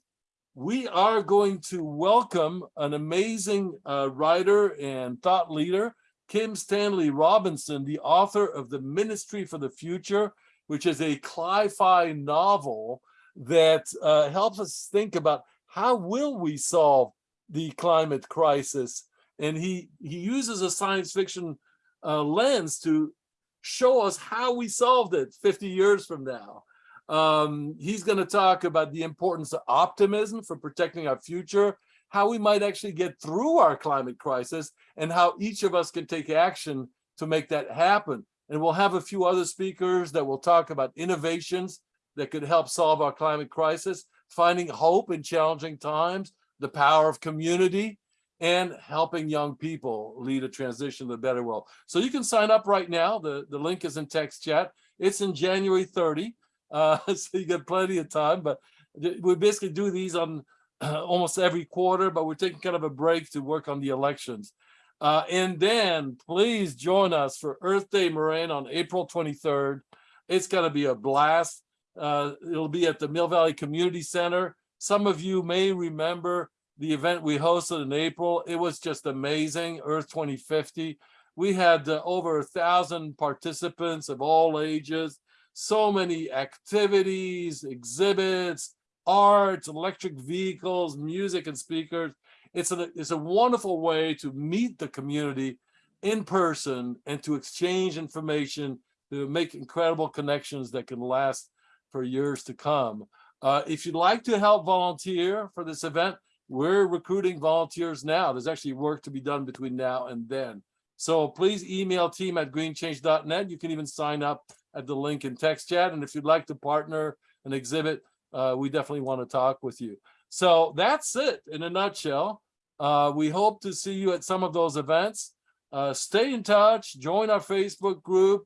we are going to welcome an amazing uh, writer and thought leader Kim Stanley Robinson, the author of The Ministry for the Future, which is a cli-fi novel that uh, helps us think about how will we solve the climate crisis. And he, he uses a science fiction uh, lens to show us how we solved it 50 years from now. Um, he's going to talk about the importance of optimism for protecting our future how we might actually get through our climate crisis and how each of us can take action to make that happen. And we'll have a few other speakers that will talk about innovations that could help solve our climate crisis, finding hope in challenging times, the power of community, and helping young people lead a transition to a better world. So you can sign up right now. The, the link is in text chat. It's in January 30, uh, so you got plenty of time, but we basically do these on almost every quarter, but we're taking kind of a break to work on the elections. Uh, and then please join us for Earth Day Marin on April twenty-third. It's gonna be a blast. Uh, it'll be at the Mill Valley Community Center. Some of you may remember the event we hosted in April. It was just amazing, Earth twenty fifty. We had uh, over a thousand participants of all ages, so many activities, exhibits, arts, electric vehicles, music and speakers. It's a, it's a wonderful way to meet the community in person and to exchange information, to make incredible connections that can last for years to come. Uh, if you'd like to help volunteer for this event, we're recruiting volunteers now. There's actually work to be done between now and then. So please email team at greenchange.net. You can even sign up at the link in text chat. And if you'd like to partner an exhibit, uh, we definitely want to talk with you. So that's it in a nutshell. Uh, we hope to see you at some of those events. Uh, stay in touch, join our Facebook group,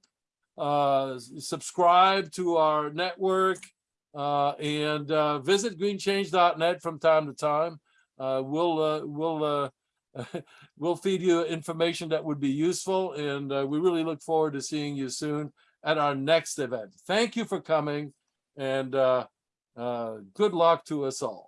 uh, subscribe to our network, uh, and uh, visit greenchange.net from time to time. Uh, we'll uh, we'll uh, we'll feed you information that would be useful, and we really look forward to seeing you soon at our next event. Thank you for coming, and good luck to us all.